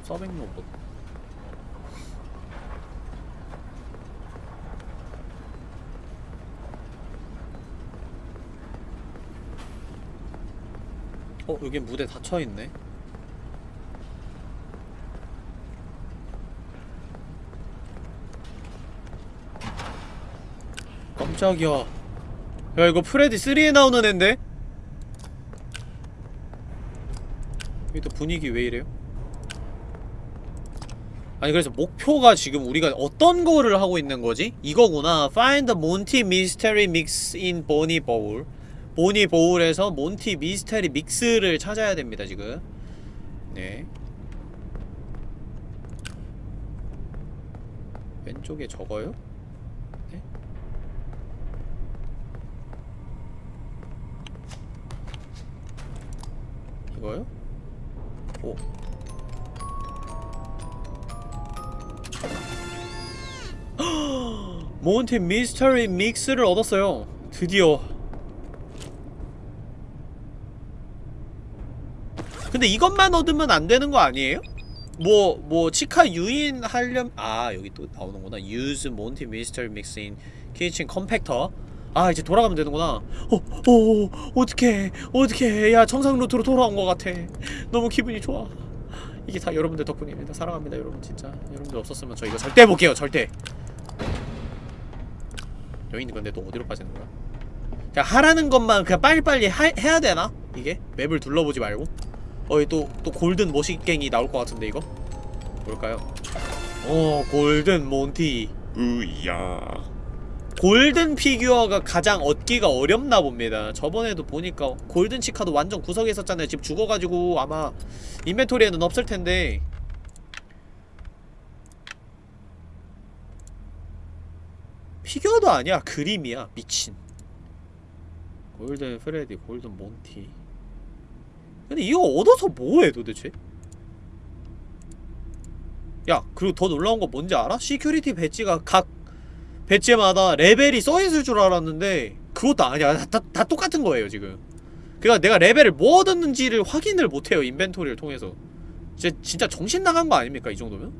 Speaker 2: 서빙 로봇. 어, 여긴 무대 닫혀있네. 깜짝이야. 야, 이거 프레디 3에 나오는 앤데? 분위기 왜 이래요? 아니 그래서 목표가 지금 우리가 어떤 거를 하고 있는 거지? 이거구나 Find the Monty Mystery Mix in Bonnie Bowl 보니 보울에서 몬티 미스테리 믹스를 찾아야 됩니다, 지금. 네. 왼쪽에 적어요? 네. 이거요? 오. 몬티 미스터리 믹스를 얻었어요. 드디어. 근데 이것만 얻으면 안 되는 거 아니에요? 뭐, 뭐, 치카 유인 하려면, 아, 여기 또 나오는구나. Use 몬티 미스터 아, 이제 돌아가면 되는구나. 어, 어, 어떡해. 어떡해. 야, 정상 루트로 돌아온 것 같아. 너무 기분이 좋아. 이게 다 여러분들 덕분입니다. 사랑합니다, 여러분. 진짜. 여러분들 없었으면 저 이거 절대 못 깨요, 절대. 여기 있는 건데 또 어디로 빠지는 거야? 그냥 하라는 것만 그냥 빨리빨리 하, 해야 되나? 이게? 맵을 둘러보지 말고? 어이 또, 또 골든 모시갱이 나올 것 같은데 이거? 뭘까요? 어 골든 몬티 으야 골든 피규어가 가장 얻기가 어렵나 봅니다. 저번에도 보니까 골든 치카도 완전 구석에 있었잖아요. 지금 죽어가지고 아마 인벤토리에는 없을 텐데. 피규어도 아니야. 그림이야. 미친. 골든 프레디 골든 몬티. 근데 이거 얻어서 뭐해 도대체? 야 그리고 더 놀라운 거 뭔지 알아? security 배지가 각 배지마다 레벨이 써있을 줄 알았는데 그것도 아니야. 다, 다, 다 똑같은 거예요 지금. 그니까 내가 레벨을 뭐 얻었는지를 확인을 못해요 inventory를 통해서. 진짜, 진짜 정신 나간 거 아닙니까 이 정도면?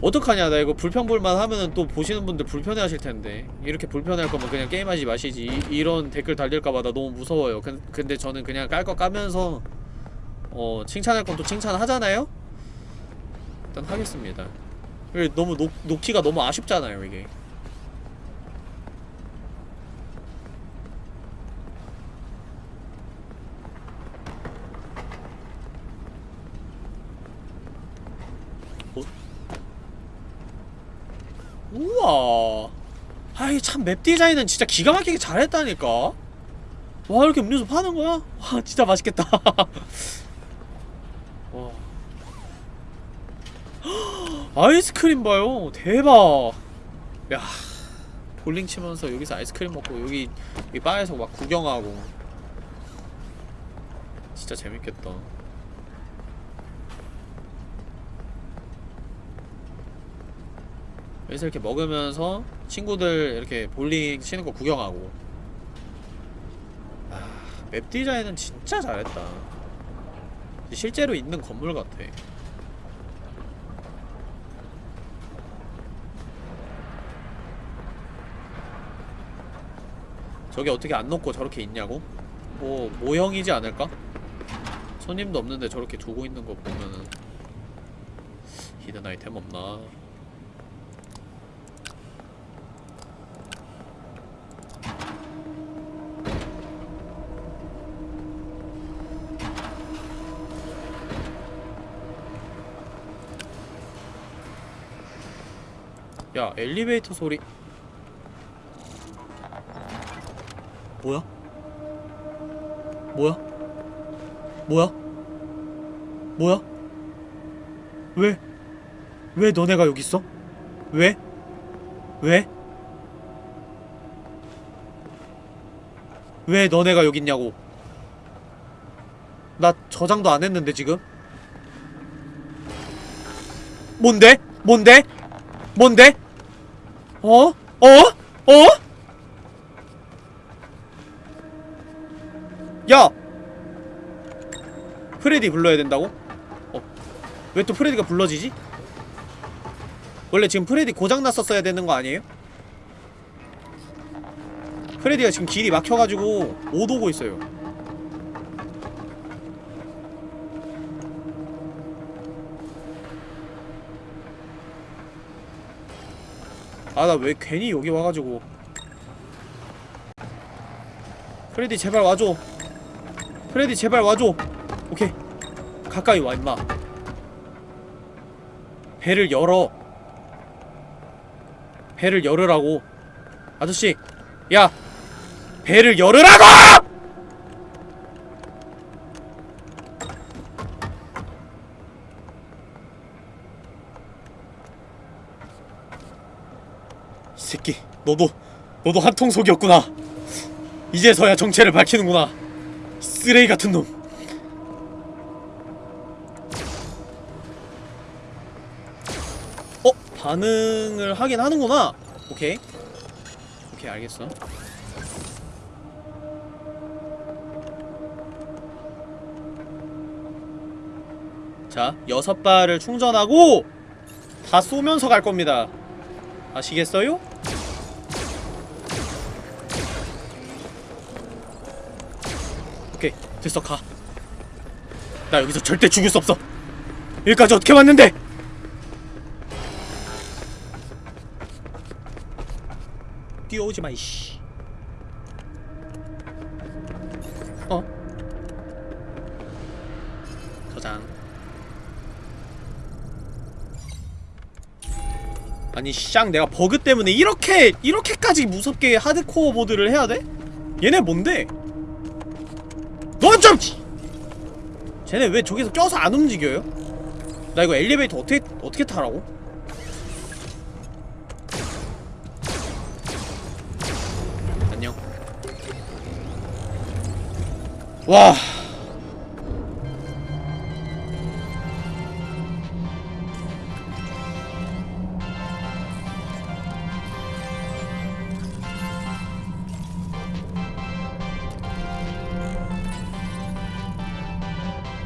Speaker 2: 어떡하냐 나 이거 불평불만 하면은 또 보시는 분들 불편해 하실 텐데. 이렇게 불편할 거면 그냥 게임하지 마시지. 이, 이런 댓글 달릴까봐 나 너무 무서워요. 근, 근데 저는 그냥 깔 거 까면서 어 칭찬할 건 또 칭찬하잖아요? 일단 하겠습니다. 너무 놓, 놓기가 너무 아쉽잖아요 이게. 우와. 아이 참 맵 디자인은 진짜 기가 막히게 잘했다니까? 와 이렇게 음료수 파는 거야? 와 진짜 맛있겠다 아이스크림 봐요. 대박. 야 볼링 치면서 여기서 아이스크림 먹고 여기 이 바에서 막 구경하고. 진짜 재밌겠다. 여기서 이렇게 먹으면서 친구들 이렇게 볼링 치는 거 구경하고. 아, 맵 디자인은 진짜 잘했다. 실제로 있는 건물 같아 저게 어떻게 안 놓고 저렇게 있냐고? 뭐 모형이지 않을까? 손님도 없는데 저렇게 두고 있는 거 보면은 히든 아이템 없나? 야 엘리베이터 소리 뭐야? 뭐야? 뭐야? 뭐야? 왜? 왜 너네가 여기 있어? 왜? 왜? 왜 너네가 여기 있냐고 나 저장도 안 했는데 지금 뭔데? 뭔데? 뭔데? 어? 어? 어? 야! 프레디 불러야 된다고? 어. 왜 또 프레디가 불러지지? 원래 지금 프레디 고장났었어야 되는 거 아니에요? 프레디가 지금 길이 막혀가지고 못 오고 있어요 아 나 왜 괜히 여기 와가지고 프레디 제발 와줘 프레디 제발 와줘 오케이. 가까이 와 임마. 배를 열어. 배를 열으라고. 아저씨 야 배를 열으라고! 이 새끼 너도 너도 한통 속이었구나. 이제서야 정체를 밝히는구나. 쓰레기 같은 놈 반응을 하긴 하는구나. 오케이. 오케이 알겠어. 자 여섯 발을 충전하고 다 쏘면서 갈 겁니다. 아시겠어요? 오케이 됐어 가나 여기서 절대 죽을 수 없어. 여기까지 어떻게 왔는데 뛰어오지 마 이씨 어? 저장 아니 쌍 내가 버그 때문에 이렇게 이렇게까지 무섭게 하드코어 모드를 해야 돼? 얘네 뭔데? 넌 좀 쟤네 왜 저기서 껴서 안 움직여요? 나 이거 엘리베이터 어떻게 어떻게 타라고? 와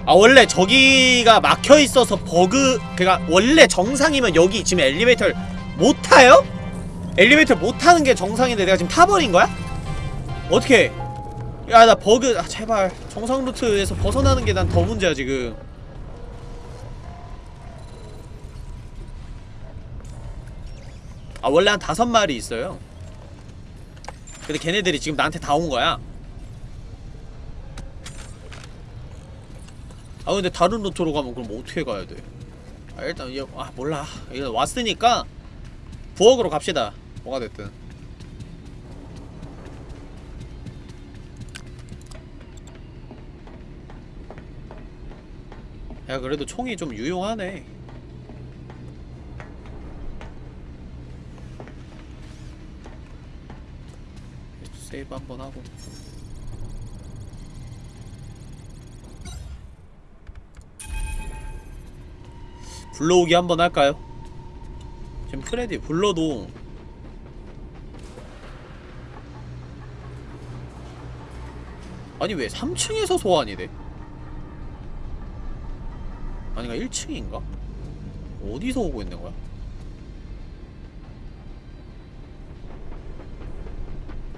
Speaker 2: 아 원래 저기가 막혀 있어서 버그 그니까 원래 정상이면 여기 지금 엘리베이터를 못 타요? 엘리베이터 못 타는 게 정상인데 내가 지금 타버린 거야? 어떻게? 야 나 버그 아 제발 정상 루트에서 벗어나는 게 난 더 문제야 지금. 아 원래 한 다섯 마리 있어요. 근데 걔네들이 지금 나한테 다 온 거야. 아 근데 다른 루트로 가면 그럼 어떻게 가야 돼? 아 일단 얘, 아 몰라 일단 왔으니까 부엌으로 갑시다 뭐가 됐든 야 그래도 총이 좀 유용하네 세이브 한번 하고 불러오기 한번 할까요? 지금 프레디 불러도 아니 왜 3층에서 소환이 돼? 아니가 1층인가? 어디서 오고 있는 거야?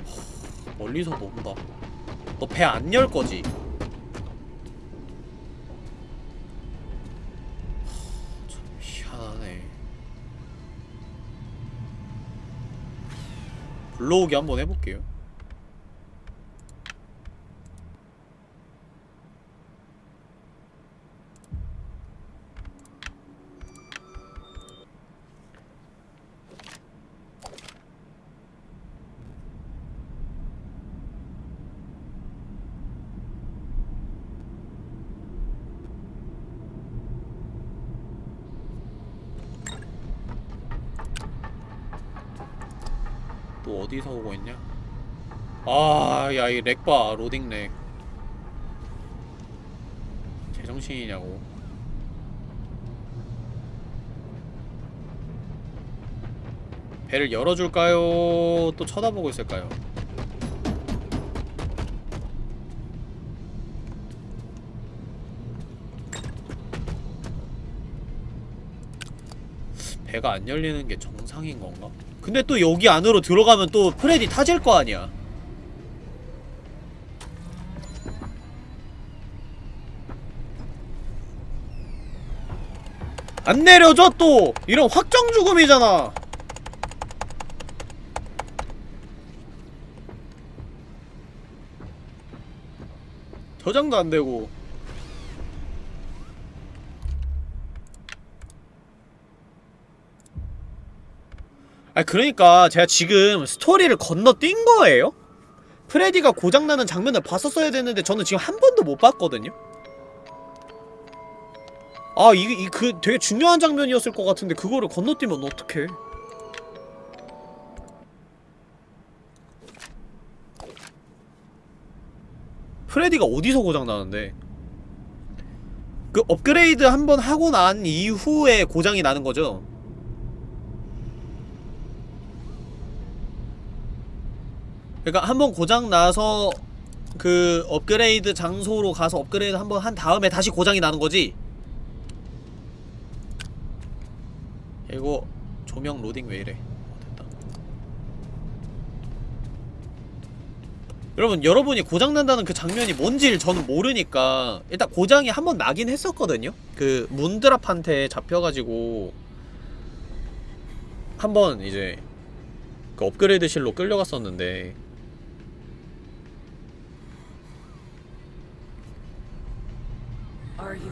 Speaker 2: 허, 멀리서 본다 너 배 안 열 거지? 참 희한하네 불러오기 한번 해볼게요 또 어디서 오고 있냐? 아, 야, 이 렉봐, 로딩 렉. 제정신이냐고. 배를 열어줄까요? 또 쳐다보고 있을까요? 배가 안 열리는 게 정상인 건가? 근데 또 여기 안으로 들어가면 또 프레디 타질 거 아니야. 안 내려줘 또! 이런 확정 죽음이잖아. 저장도 안 되고. 아 그러니까 제가 지금 스토리를 건너뛴 거예요? 프레디가 고장나는 장면을 봤었어야 되는데 저는 지금 한 번도 못 봤거든요? 아 이게 이, 그 되게 중요한 장면이었을 것 같은데 그거를 건너뛰면 어떡해? 프레디가 어디서 고장나는데? 그 업그레이드 한번 하고 난 이후에 고장이 나는 거죠? 그니까 한번 고장나서 그 업그레이드 장소로 가서 업그레이드 한번 한 다음에 다시 고장이 나는 거지? 이거 조명 로딩 왜 이래? 어, 됐다. 여러분 여러분이 고장난다는 그 장면이 뭔지를 저는 모르니까 일단 고장이 한 번 나긴 했었거든요. 그 문드랍한테 잡혀가지고 한 번 이제 그 업그레이드실로 끌려갔었는데
Speaker 1: Are you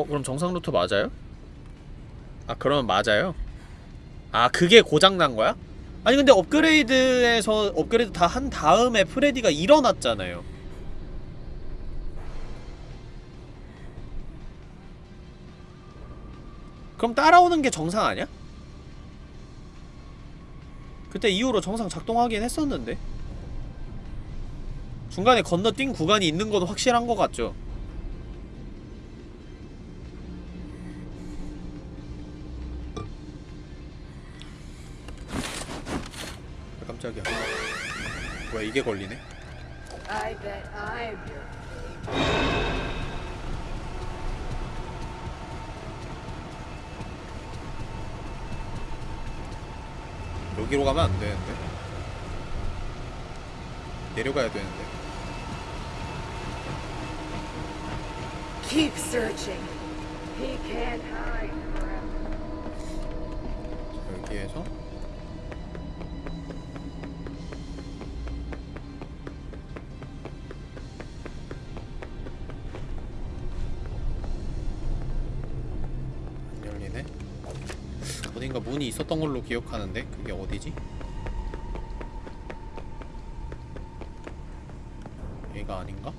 Speaker 2: 어 그럼 정상 루트 맞아요? 아 그러면 맞아요? 아 그게 고장난 거야? 아니 근데 업그레이드에서 업그레이드 다 한 다음에 프레디가 일어났잖아요 그럼 따라오는 게 정상 아니야? 그때 이후로 정상 작동하긴 했었는데 중간에 건너뛴 구간이 있는 건 확실한 것 같죠? 깜짝이야 뭐야 이게 걸리네? 여기로 가면 안 되는데 내려가야 되는데
Speaker 1: Keep searching. He can't hide
Speaker 2: 여기에서 어딘가 문이 있었던 걸로 기억하는데 그게 어디지? 얘가 아닌가?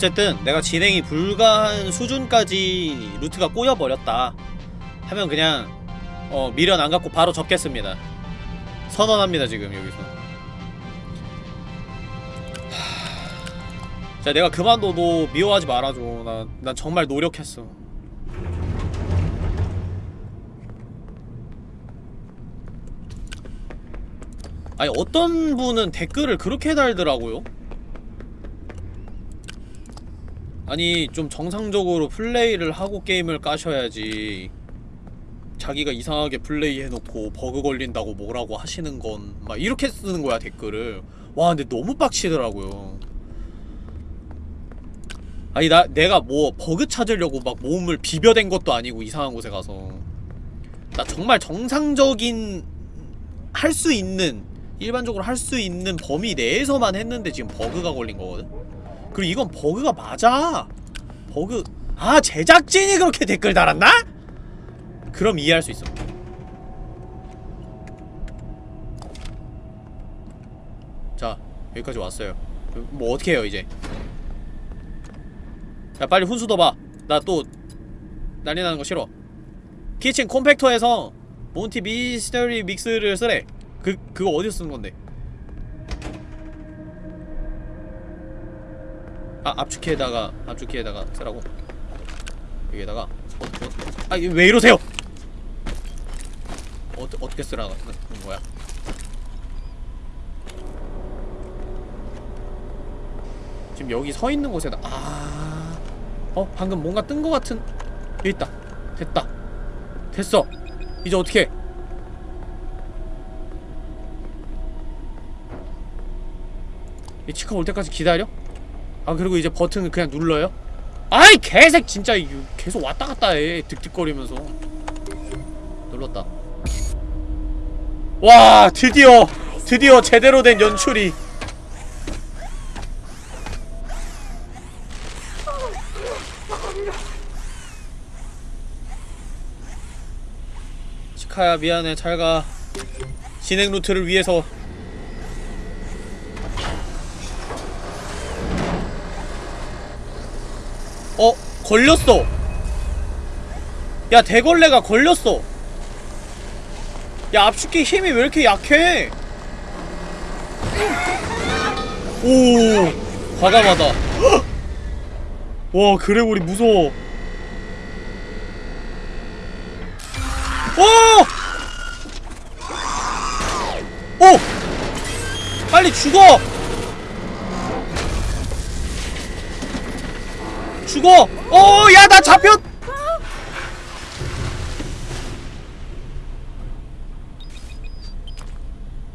Speaker 2: 어쨌든 내가 진행이 불가한 수준까지 루트가 꼬여버렸다 하면 그냥 어 미련 안 갖고 바로 접겠습니다. 선언합니다 지금 여기서. 하... 자 내가 그만둬도 미워하지 말아줘. 나, 난 정말 노력했어. 아니 어떤 분은 댓글을 그렇게 달더라고요 아니 좀 정상적으로 플레이를 하고 게임을 까셔야지. 자기가 이상하게 플레이 해놓고 버그 걸린다고 뭐라고 하시는 건 막 이렇게 쓰는 거야 댓글을. 와 근데 너무 빡치더라고요. 아니 나 내가 뭐 버그 찾으려고 막 몸을 비벼댄 것도 아니고 이상한 곳에 가서. 나 정말 정상적인 할 수 있는 일반적으로 할 수 있는 범위 내에서만 했는데 지금 버그가 걸린 거거든 그리고 이건 버그가 맞아. 버그. 아 제작진이 그렇게 댓글 달았나? 그럼 이해할 수 있어. 자 여기까지 왔어요. 뭐 어떻게 해요 이제? 야 빨리 훈수 둬봐. 나 또 난리 나는 거 싫어. kitchen compactor에서 몬티 Mystery Mix를 쓰래. 그, 그거 어디서 쓰는 건데 아 압축키에다가 압축키에다가 쓰라고. 여기에다가. 어, 어, 아왜 이러세요? 어, 어떻게 쓰라는 거야? 지금 여기 서 있는 곳에다 아, 어 방금 뭔가 뜬거 같은 여기 있다. 됐다. 됐어. 이제 어떻게 이 치카 올 때까지 기다려? 아 그리고 이제 버튼을 그냥 눌러요? 아이 개색 진짜 계속 왔다 갔다 해 득득거리면서. 눌렀다. 와 드디어 드디어 제대로 된 연출이. 치카야 미안해. 잘가. 진행 루트를 위해서 어 걸렸어 야 대걸레가 걸렸어 야 압축기 힘이 왜 이렇게 약해 오 과감하다 헉! 와 그레고리 무서워 오! 오! 빨리 죽어! 죽어! 어, 야, 나 잡혔!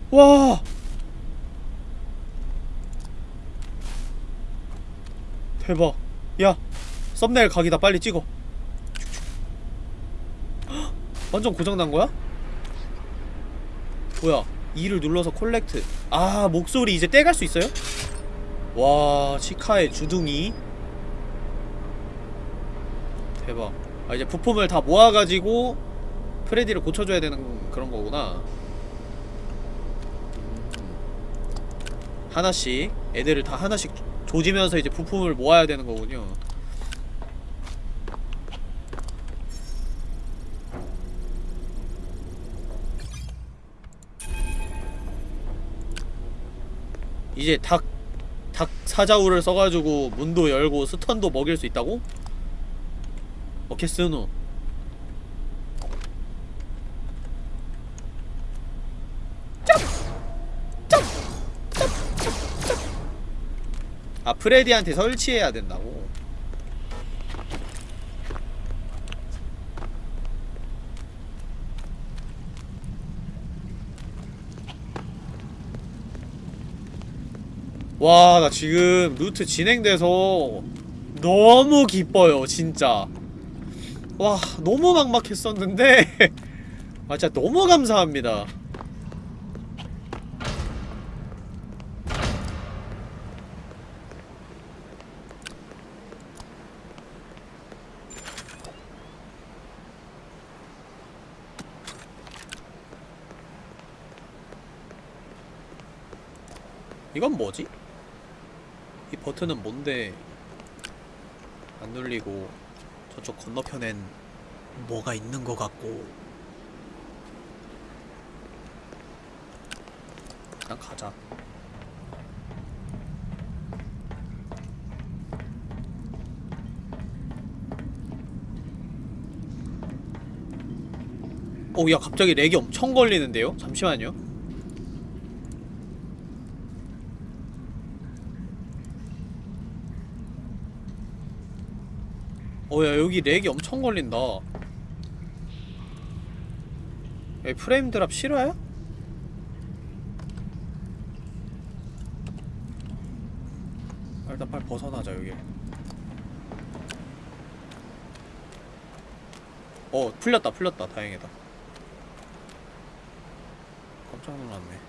Speaker 2: 와. 대박. 야, 썸네일 각이다. 빨리 찍어. 헉, 완전 고장난 거야? 뭐야? 2를 눌러서 콜렉트. 아, 목소리 이제 떼갈 수 있어요? 와, 치카의 주둥이. 대박. 아, 이제 부품을 다 모아가지고 프레디를 고쳐줘야 되는 그런 거구나. 음. 하나씩 애들을 다 하나씩 조지면서 이제 부품을 모아야 되는 거군요. 이제 닭, 닭 사자우를 써가지고 문도 열고 스턴도 먹일 수 있다고? 오케이 스누 아 프레디한테 설치해야 된다고. 와 나 지금 루트 진행돼서 너무 기뻐요 진짜 와 너무 막막했었는데. 아 진짜 너무 감사합니다. 이건 뭐지? 이 버튼은 뭔데? 안 눌리고 저쪽 건너편엔 뭐가 있는 것 같고 그냥 가자 오, 야, 갑자기 렉이 엄청 걸리는데요? 잠시만요. 어, 야, 여기 렉이 엄청 걸린다. 야, 프레임 드랍 실화야? 아, 일단 빨리 벗어나자, 여기. 어, 풀렸다, 풀렸다. 다행이다. 깜짝 놀랐네.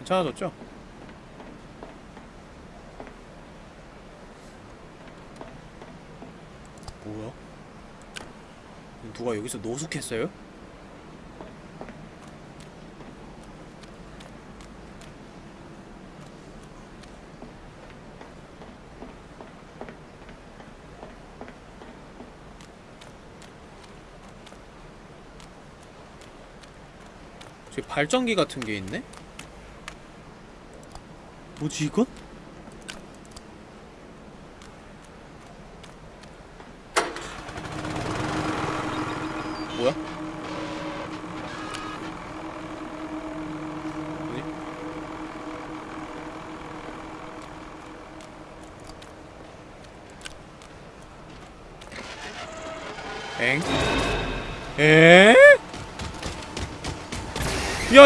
Speaker 2: 괜찮아졌죠? 뭐야? 누가 여기서 노숙했어요? 저기 발전기 같은 게 있네? 뭐지 이건? 뭐야? 뭐지? 엥? 에?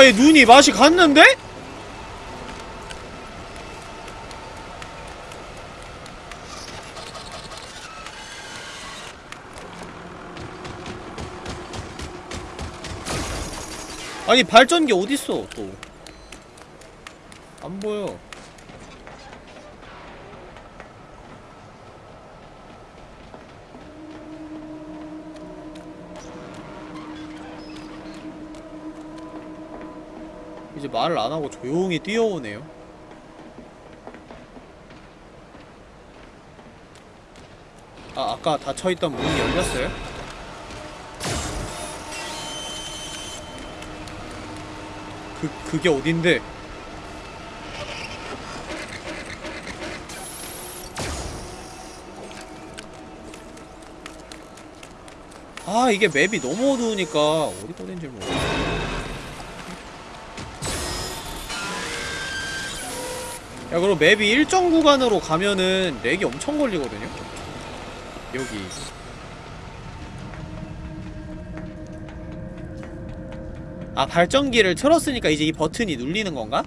Speaker 2: 야, 얘 눈이 맛이 갔는데? 아니 발전기 어딨어 또 안 보여 이제 말을 안 하고 조용히 뛰어오네요 아 아까 닫혀있던 문이 열렸어요? 그, 그게 어딘데? 아 이게 맵이 너무 어두우니까 어디가 어딘지 모르겠어 야 그리고 맵이 일정 구간으로 가면은 렉이 엄청 걸리거든요 여기 아 발전기를 틀었으니까 이제 이 버튼이 눌리는 건가?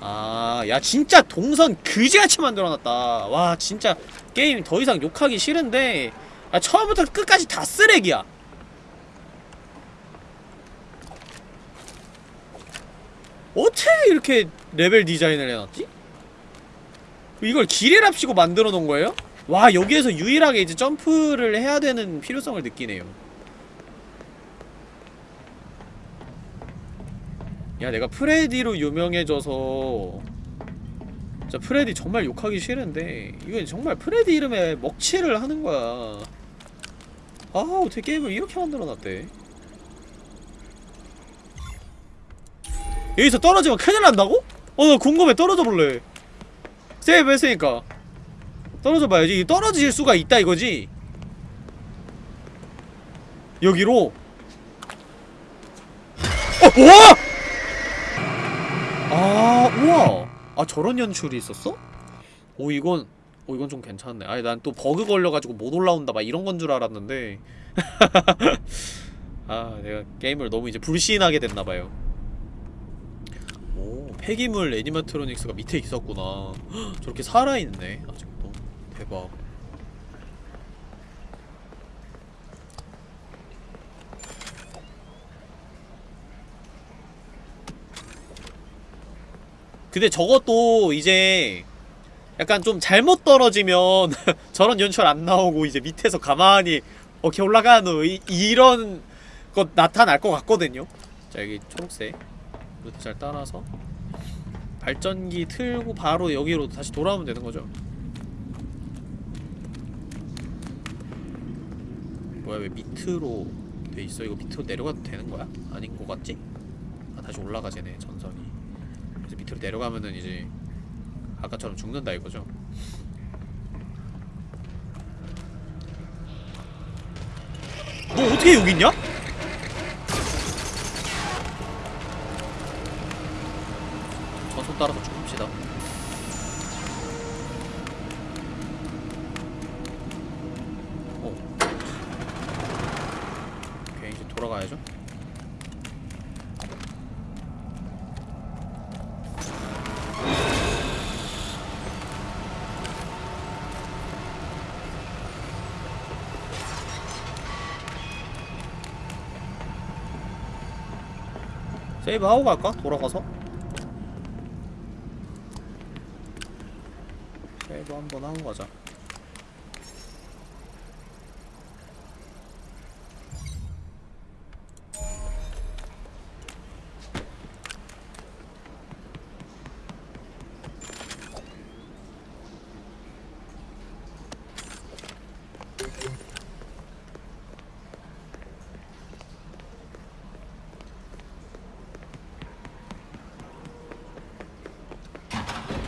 Speaker 2: 아, 야 진짜 동선 그지같이 만들어놨다. 와 진짜 게임 더 이상 욕하기 싫은데 아, 처음부터 끝까지 다 쓰레기야. 어떻게 이렇게 레벨 디자인을 해놨지? 이걸 기계랍시고 만들어 놓은 거예요? 와 여기에서 유일하게 이제 점프를 해야 되는 필요성을 느끼네요. 야 내가 프레디로 유명해져서 진짜 프레디 정말 욕하기 싫은데 이건 정말 프레디 이름에 먹칠을 하는 거야 아 어떻게 게임을 이렇게 만들어놨대 여기서 떨어지면 큰일 난다고? 어 나 궁금해 떨어져 볼래 세이브 했으니까. 떨어져 봐야지. 떨어질 수가 있다 이거지. 여기로. 어! 와! 아 우와! 아 저런 연출이 있었어? 오 이건 오 이건 좀 괜찮네. 아니 난 또 버그 걸려가지고 못 올라온다 막 이런 건 줄 알았는데. 아 내가 게임을 너무 이제 불신하게 됐나봐요 오. 폐기물 애니마트로닉스가 밑에 있었구나. 헉, 저렇게 살아있네 아직도. 대박. 근데 저것도 이제 약간 좀 잘못 떨어지면 저런 연출 안 나오고 이제 밑에서 가만히 어케 올라가노 이, 이런 것 나타날 것 같거든요. 자 여기 초록색 잘 따라서 발전기 틀고 바로 여기로 다시 돌아오면 되는 거죠 뭐야 왜 밑으로 돼 있어 이거 밑으로 내려가도 되는 거야? 아닌 거 같지? 아 다시 올라가지네 전선이 그래서 밑으로 내려가면은 이제 아까처럼 죽는다 이거죠 너 어떻게 여기 있냐? 전선 따라서 죽읍시다 어. 오케이 이제 돌아가야죠 세이브 하고 갈까? 돌아가서? 세이브 한 번 하고 가자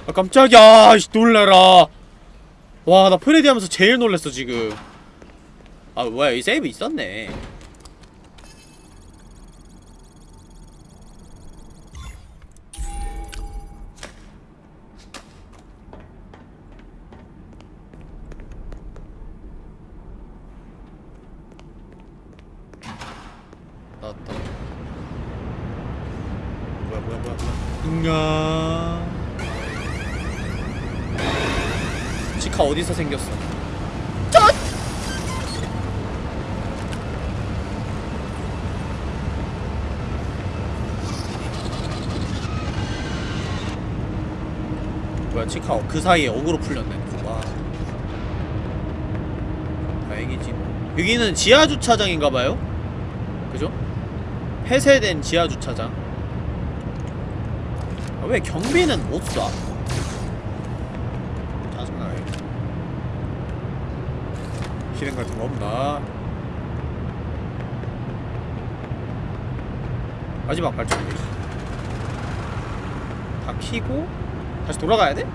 Speaker 2: 아 깜짝이야. 씨 놀래라. 와 나 프레디 하면서 제일 놀랬어 지금. 아 뭐야 이 세이브 있었네 나왔다 뭐야 뭐야 뭐야 뭐야 인가 치카 어디서 생겼어? 짠! 뭐야 치카 그 사이에 어그로 풀렸네 와 다행이지 뭐. 여기는 지하주차장인가봐요? 그죠? 폐쇄된 지하주차장 아, 왜 경비는 못 쏴? 짜증나네 실행 같은 거 없나? 마지막 발전기 다 키고 다시 돌아가야 돼?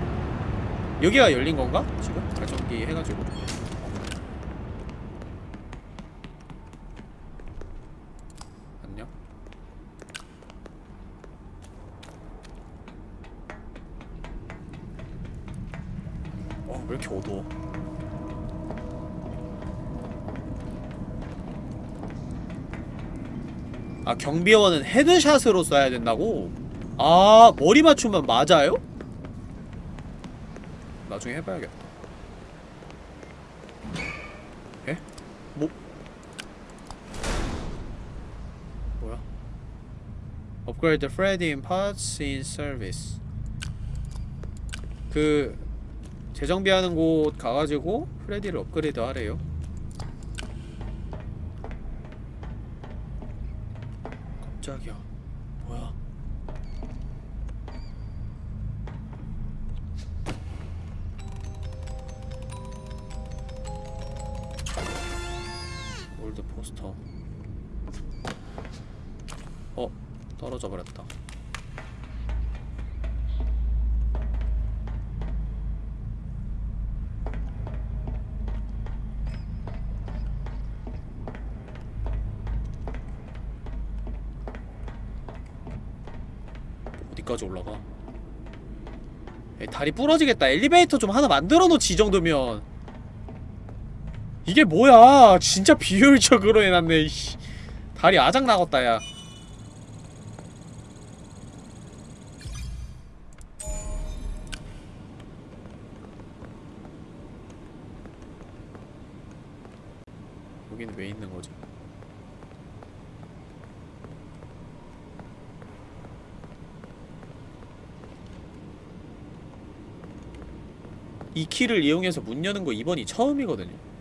Speaker 2: 여기가 열린 건가? 지금? 발전기 해가지고 안녕 어, 왜 이렇게 어두워? 아, 경비원은 헤드샷으로 쏴야 된다고? 아, 머리 맞추면 맞아요? 나중에 해봐야겠다. 에? 뭐? 뭐야? Upgrade Freddy in parts in service. 그 재정비하는 곳 가가지고 프레디를 업그레이드 하래요. old poster. 어, 떨어져 버렸다. 어디까지 올라가? 에이, 다리 부러지겠다. 엘리베이터 좀 하나 만들어 놓지 이 정도면. 이게 뭐야? 진짜 비효율적으로 해놨네. 다리 아작 나갔다 야. 여기는 왜 있는 거지? 이 키를 이용해서 문 여는 거 이번이 처음이거든요.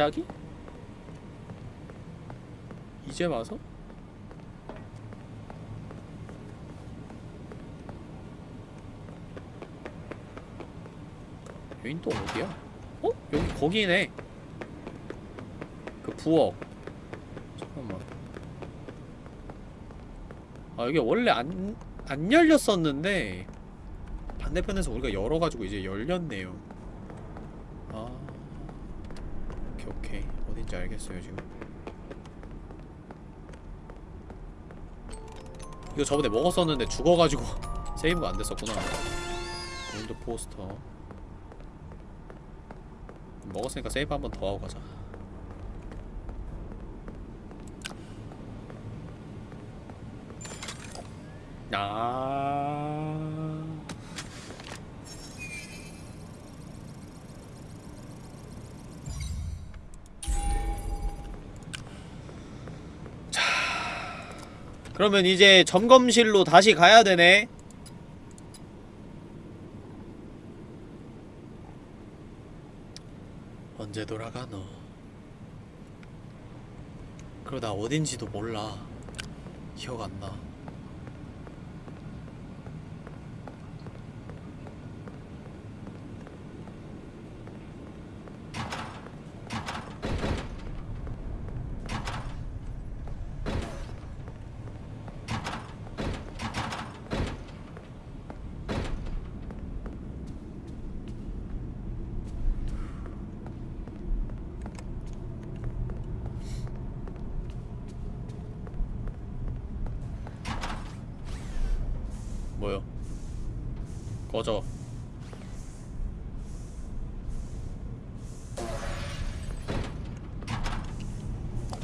Speaker 2: 갑자기? 이제 와서? 여긴 또 어디야? 어? 여기 거기네. 그 부엌. 잠깐만. 아 여기 원래 안, 안 열렸었는데 반대편에서 우리가 열어가지고 이제 열렸네요. 아, 오케이 어딘지 알겠어요 지금. 이거 저번에 먹었었는데 죽어가지고 세이브가 안 됐었구나. 골드 포스터. 먹었으니까 세이브 한 번 더 하고 가자. 아. 그러면 이제 점검실로 다시 가야 되네. 언제 돌아가노? 그러다 어딘지도 몰라. 기억 안 나. 뭐요? 꺼져.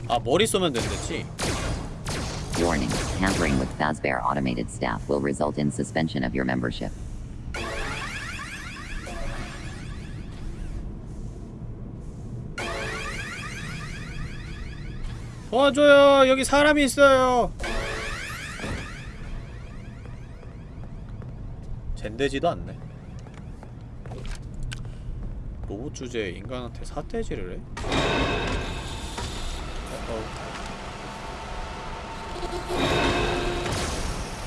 Speaker 2: 아 머리 쏘면 된댔지?
Speaker 7: Warning, tampering with Fazbear automated staff will result in suspension of your membership.
Speaker 2: 도와줘요 여기 사람이 있어요 젠되지도 않네 로봇 주제 인간한테 사태질을 해? 어, 어.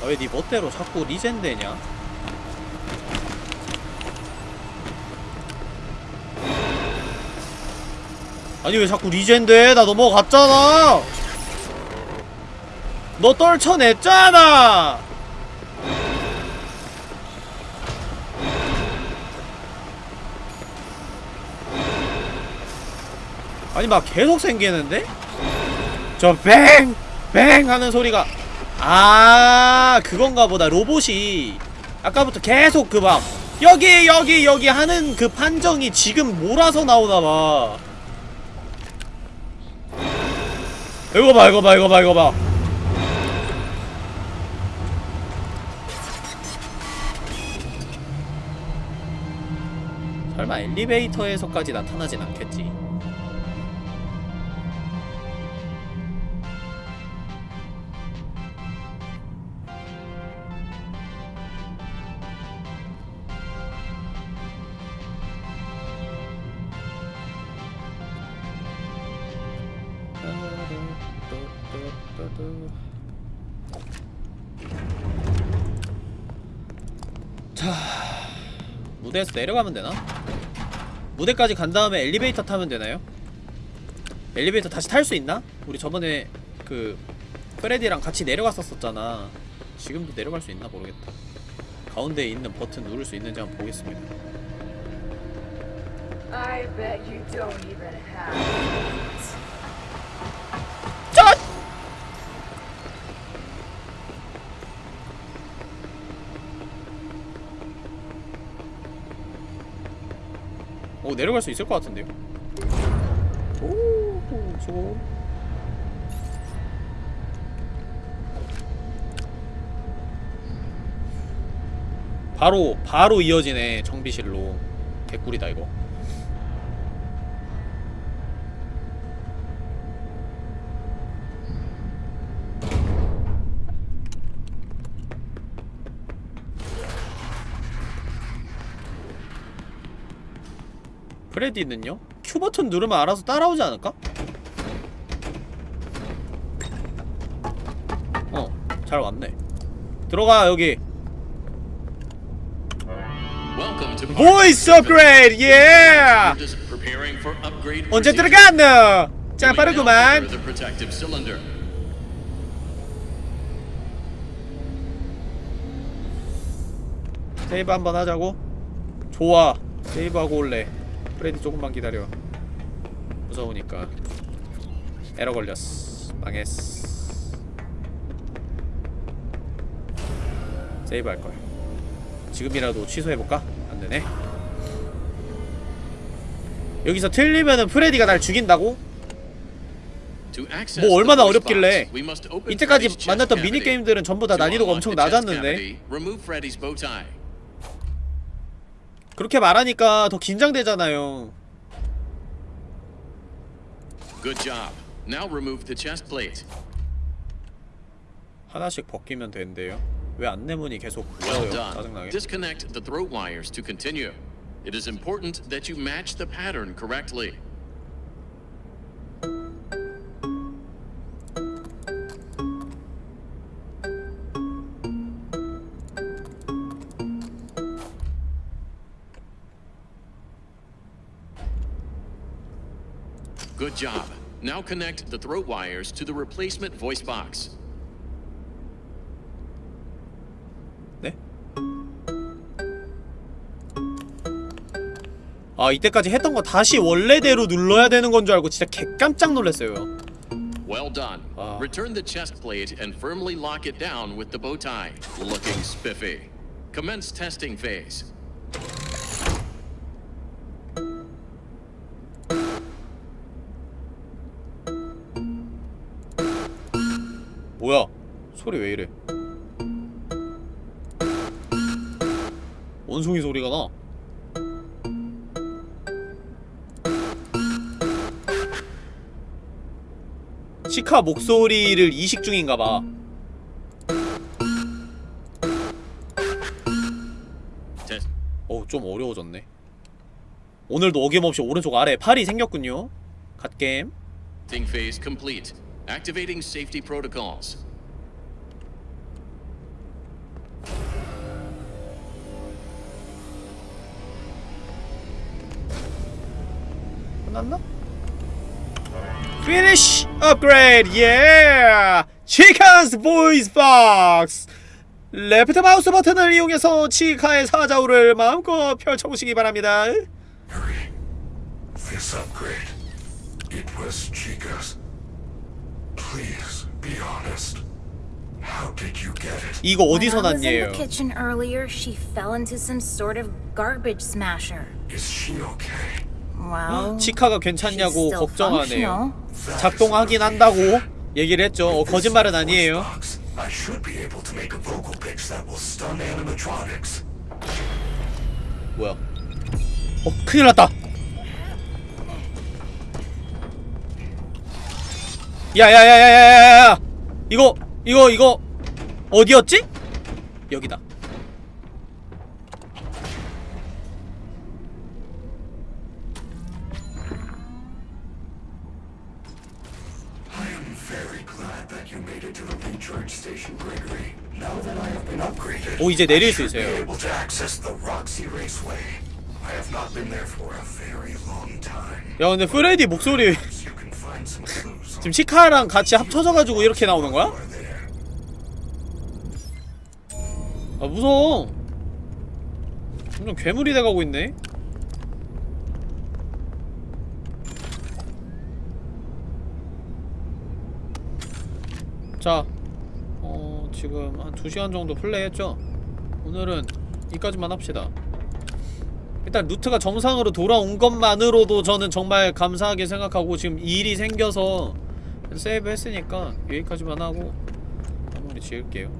Speaker 2: 아왜 네 멋대로 자꾸 리젠 되냐? 아니 왜 자꾸 리젠 돼? 나 넘어갔잖아! 너 떨쳐냈잖아! 아니 막 계속 생기는데? 저 뱅! 뱅! 하는 소리가 아 그건가 보다 로봇이 아까부터 계속 그 막 여기 여기 여기 하는 그 판정이 지금 몰아서 나오나봐 이거 봐 이거 봐 이거 봐 이거 봐 설마 엘리베이터에서까지 나타나진 않겠지 무대에서 내려가면 되나? 무대까지 간 다음에 엘리베이터 타면 되나요? 엘리베이터 다시 탈 수 있나? 우리 저번에 그 프레디랑 같이 내려갔었었잖아 지금도 내려갈 수 있나 모르겠다 가운데에 있는 버튼 누를 수 있는지 한번 보겠습니다
Speaker 1: I bet you don't even have.
Speaker 2: 짠! 오 내려갈 수 있을 것 같은데요? 오 수고 바로 바로 이어지네 정비실로. 개꿀이다 이거 프레디는요? Q 버튼 누르면 알아서 따라오지 않을까? 어, 잘 왔네. 들어가 여기.
Speaker 4: Voice upgrade, yeah!
Speaker 2: 언제. 들어갔노?
Speaker 4: now
Speaker 2: 빠르구만. 세이브 한번 하자고? 좋아. 세이브하고 올래. 프레디 조금만 기다려. 무서우니까. 에러 걸렸어. 망했어. 세이브 할 거야. 지금이라도 취소해볼까? 안 되네. 여기서 틀리면은 프레디가 날 죽인다고? 뭐 얼마나 어렵길래. 이때까지 만났던. 미니게임들은 전부 다 난이도가 엄청 낮았는데 그렇게 말하니까 더 긴장되잖아요
Speaker 4: Good job. Now remove the chest plate.
Speaker 2: 하나씩 벗기면 된대요 왜 안내문이 계속
Speaker 4: Well
Speaker 2: 떠요
Speaker 4: done.
Speaker 2: 짜증나게
Speaker 4: Disconnect the throat wires to continue. It is important that you match the pattern correctly. Good job. Now connect the throat wires to the replacement voice box.
Speaker 2: 네? 아 이때까지 했던 거 다시 원래대로 눌러야 되는 건 줄 알고 진짜 개깜짝 놀랐어요
Speaker 4: Well done.
Speaker 2: Ah.
Speaker 4: Return the chest plate and firmly lock it down with the bow tie. Looking spiffy. Commence testing phase.
Speaker 2: 뭐야? 소리 왜 이래? 원숭이 소리가 나. 시카 목소리를 이식 중인가봐. 어우 좀 어려워졌네. 오늘도 어김없이 오른쪽 아래 팔이 생겼군요. 갓게임
Speaker 4: Think phase complete. Activating safety protocols.
Speaker 2: 끝났나? Finish upgrade, yeah! Chica's voice box! left 마우스 버튼을 이용해서 치카의 사자우를 마음껏 펼쳐보시기 바랍니다.
Speaker 3: Hurry. This upgrade. It was Chica's.
Speaker 2: 이거 어디서
Speaker 6: When I was in
Speaker 2: 났냐요?
Speaker 6: the kitchen earlier, she fell into some sort of garbage smasher.
Speaker 3: Is she okay?
Speaker 6: Well,
Speaker 2: 치카가
Speaker 6: she's
Speaker 2: 괜찮냐고 걱정하네요. 작동하긴 한다고 얘기를 했죠. 어, 거짓말은 아니에요.
Speaker 3: Box, I should be able to make a vocal pitch that will stun animatronics.
Speaker 2: 뭐야? 어, 큰일 났다. 야야야야야야야! 이거 이거 이거 어디였지? 여기다. 오 이제 내릴 수 있어요. 야 근데 프레디 목소리 지금 치카랑 같이 합쳐져가지고 이렇게 나오는 거야? 아 무서워. 점점 괴물이 돼가고 있네. 자, 어 지금 한 2시간 정도 플레이했죠? 오늘은 이까지만 합시다. 일단 루트가 정상으로 돌아온 것만으로도 저는 정말 감사하게 생각하고 지금 일이 생겨서 세이브 했으니까 여기까지만 하고 마무리 지을게요.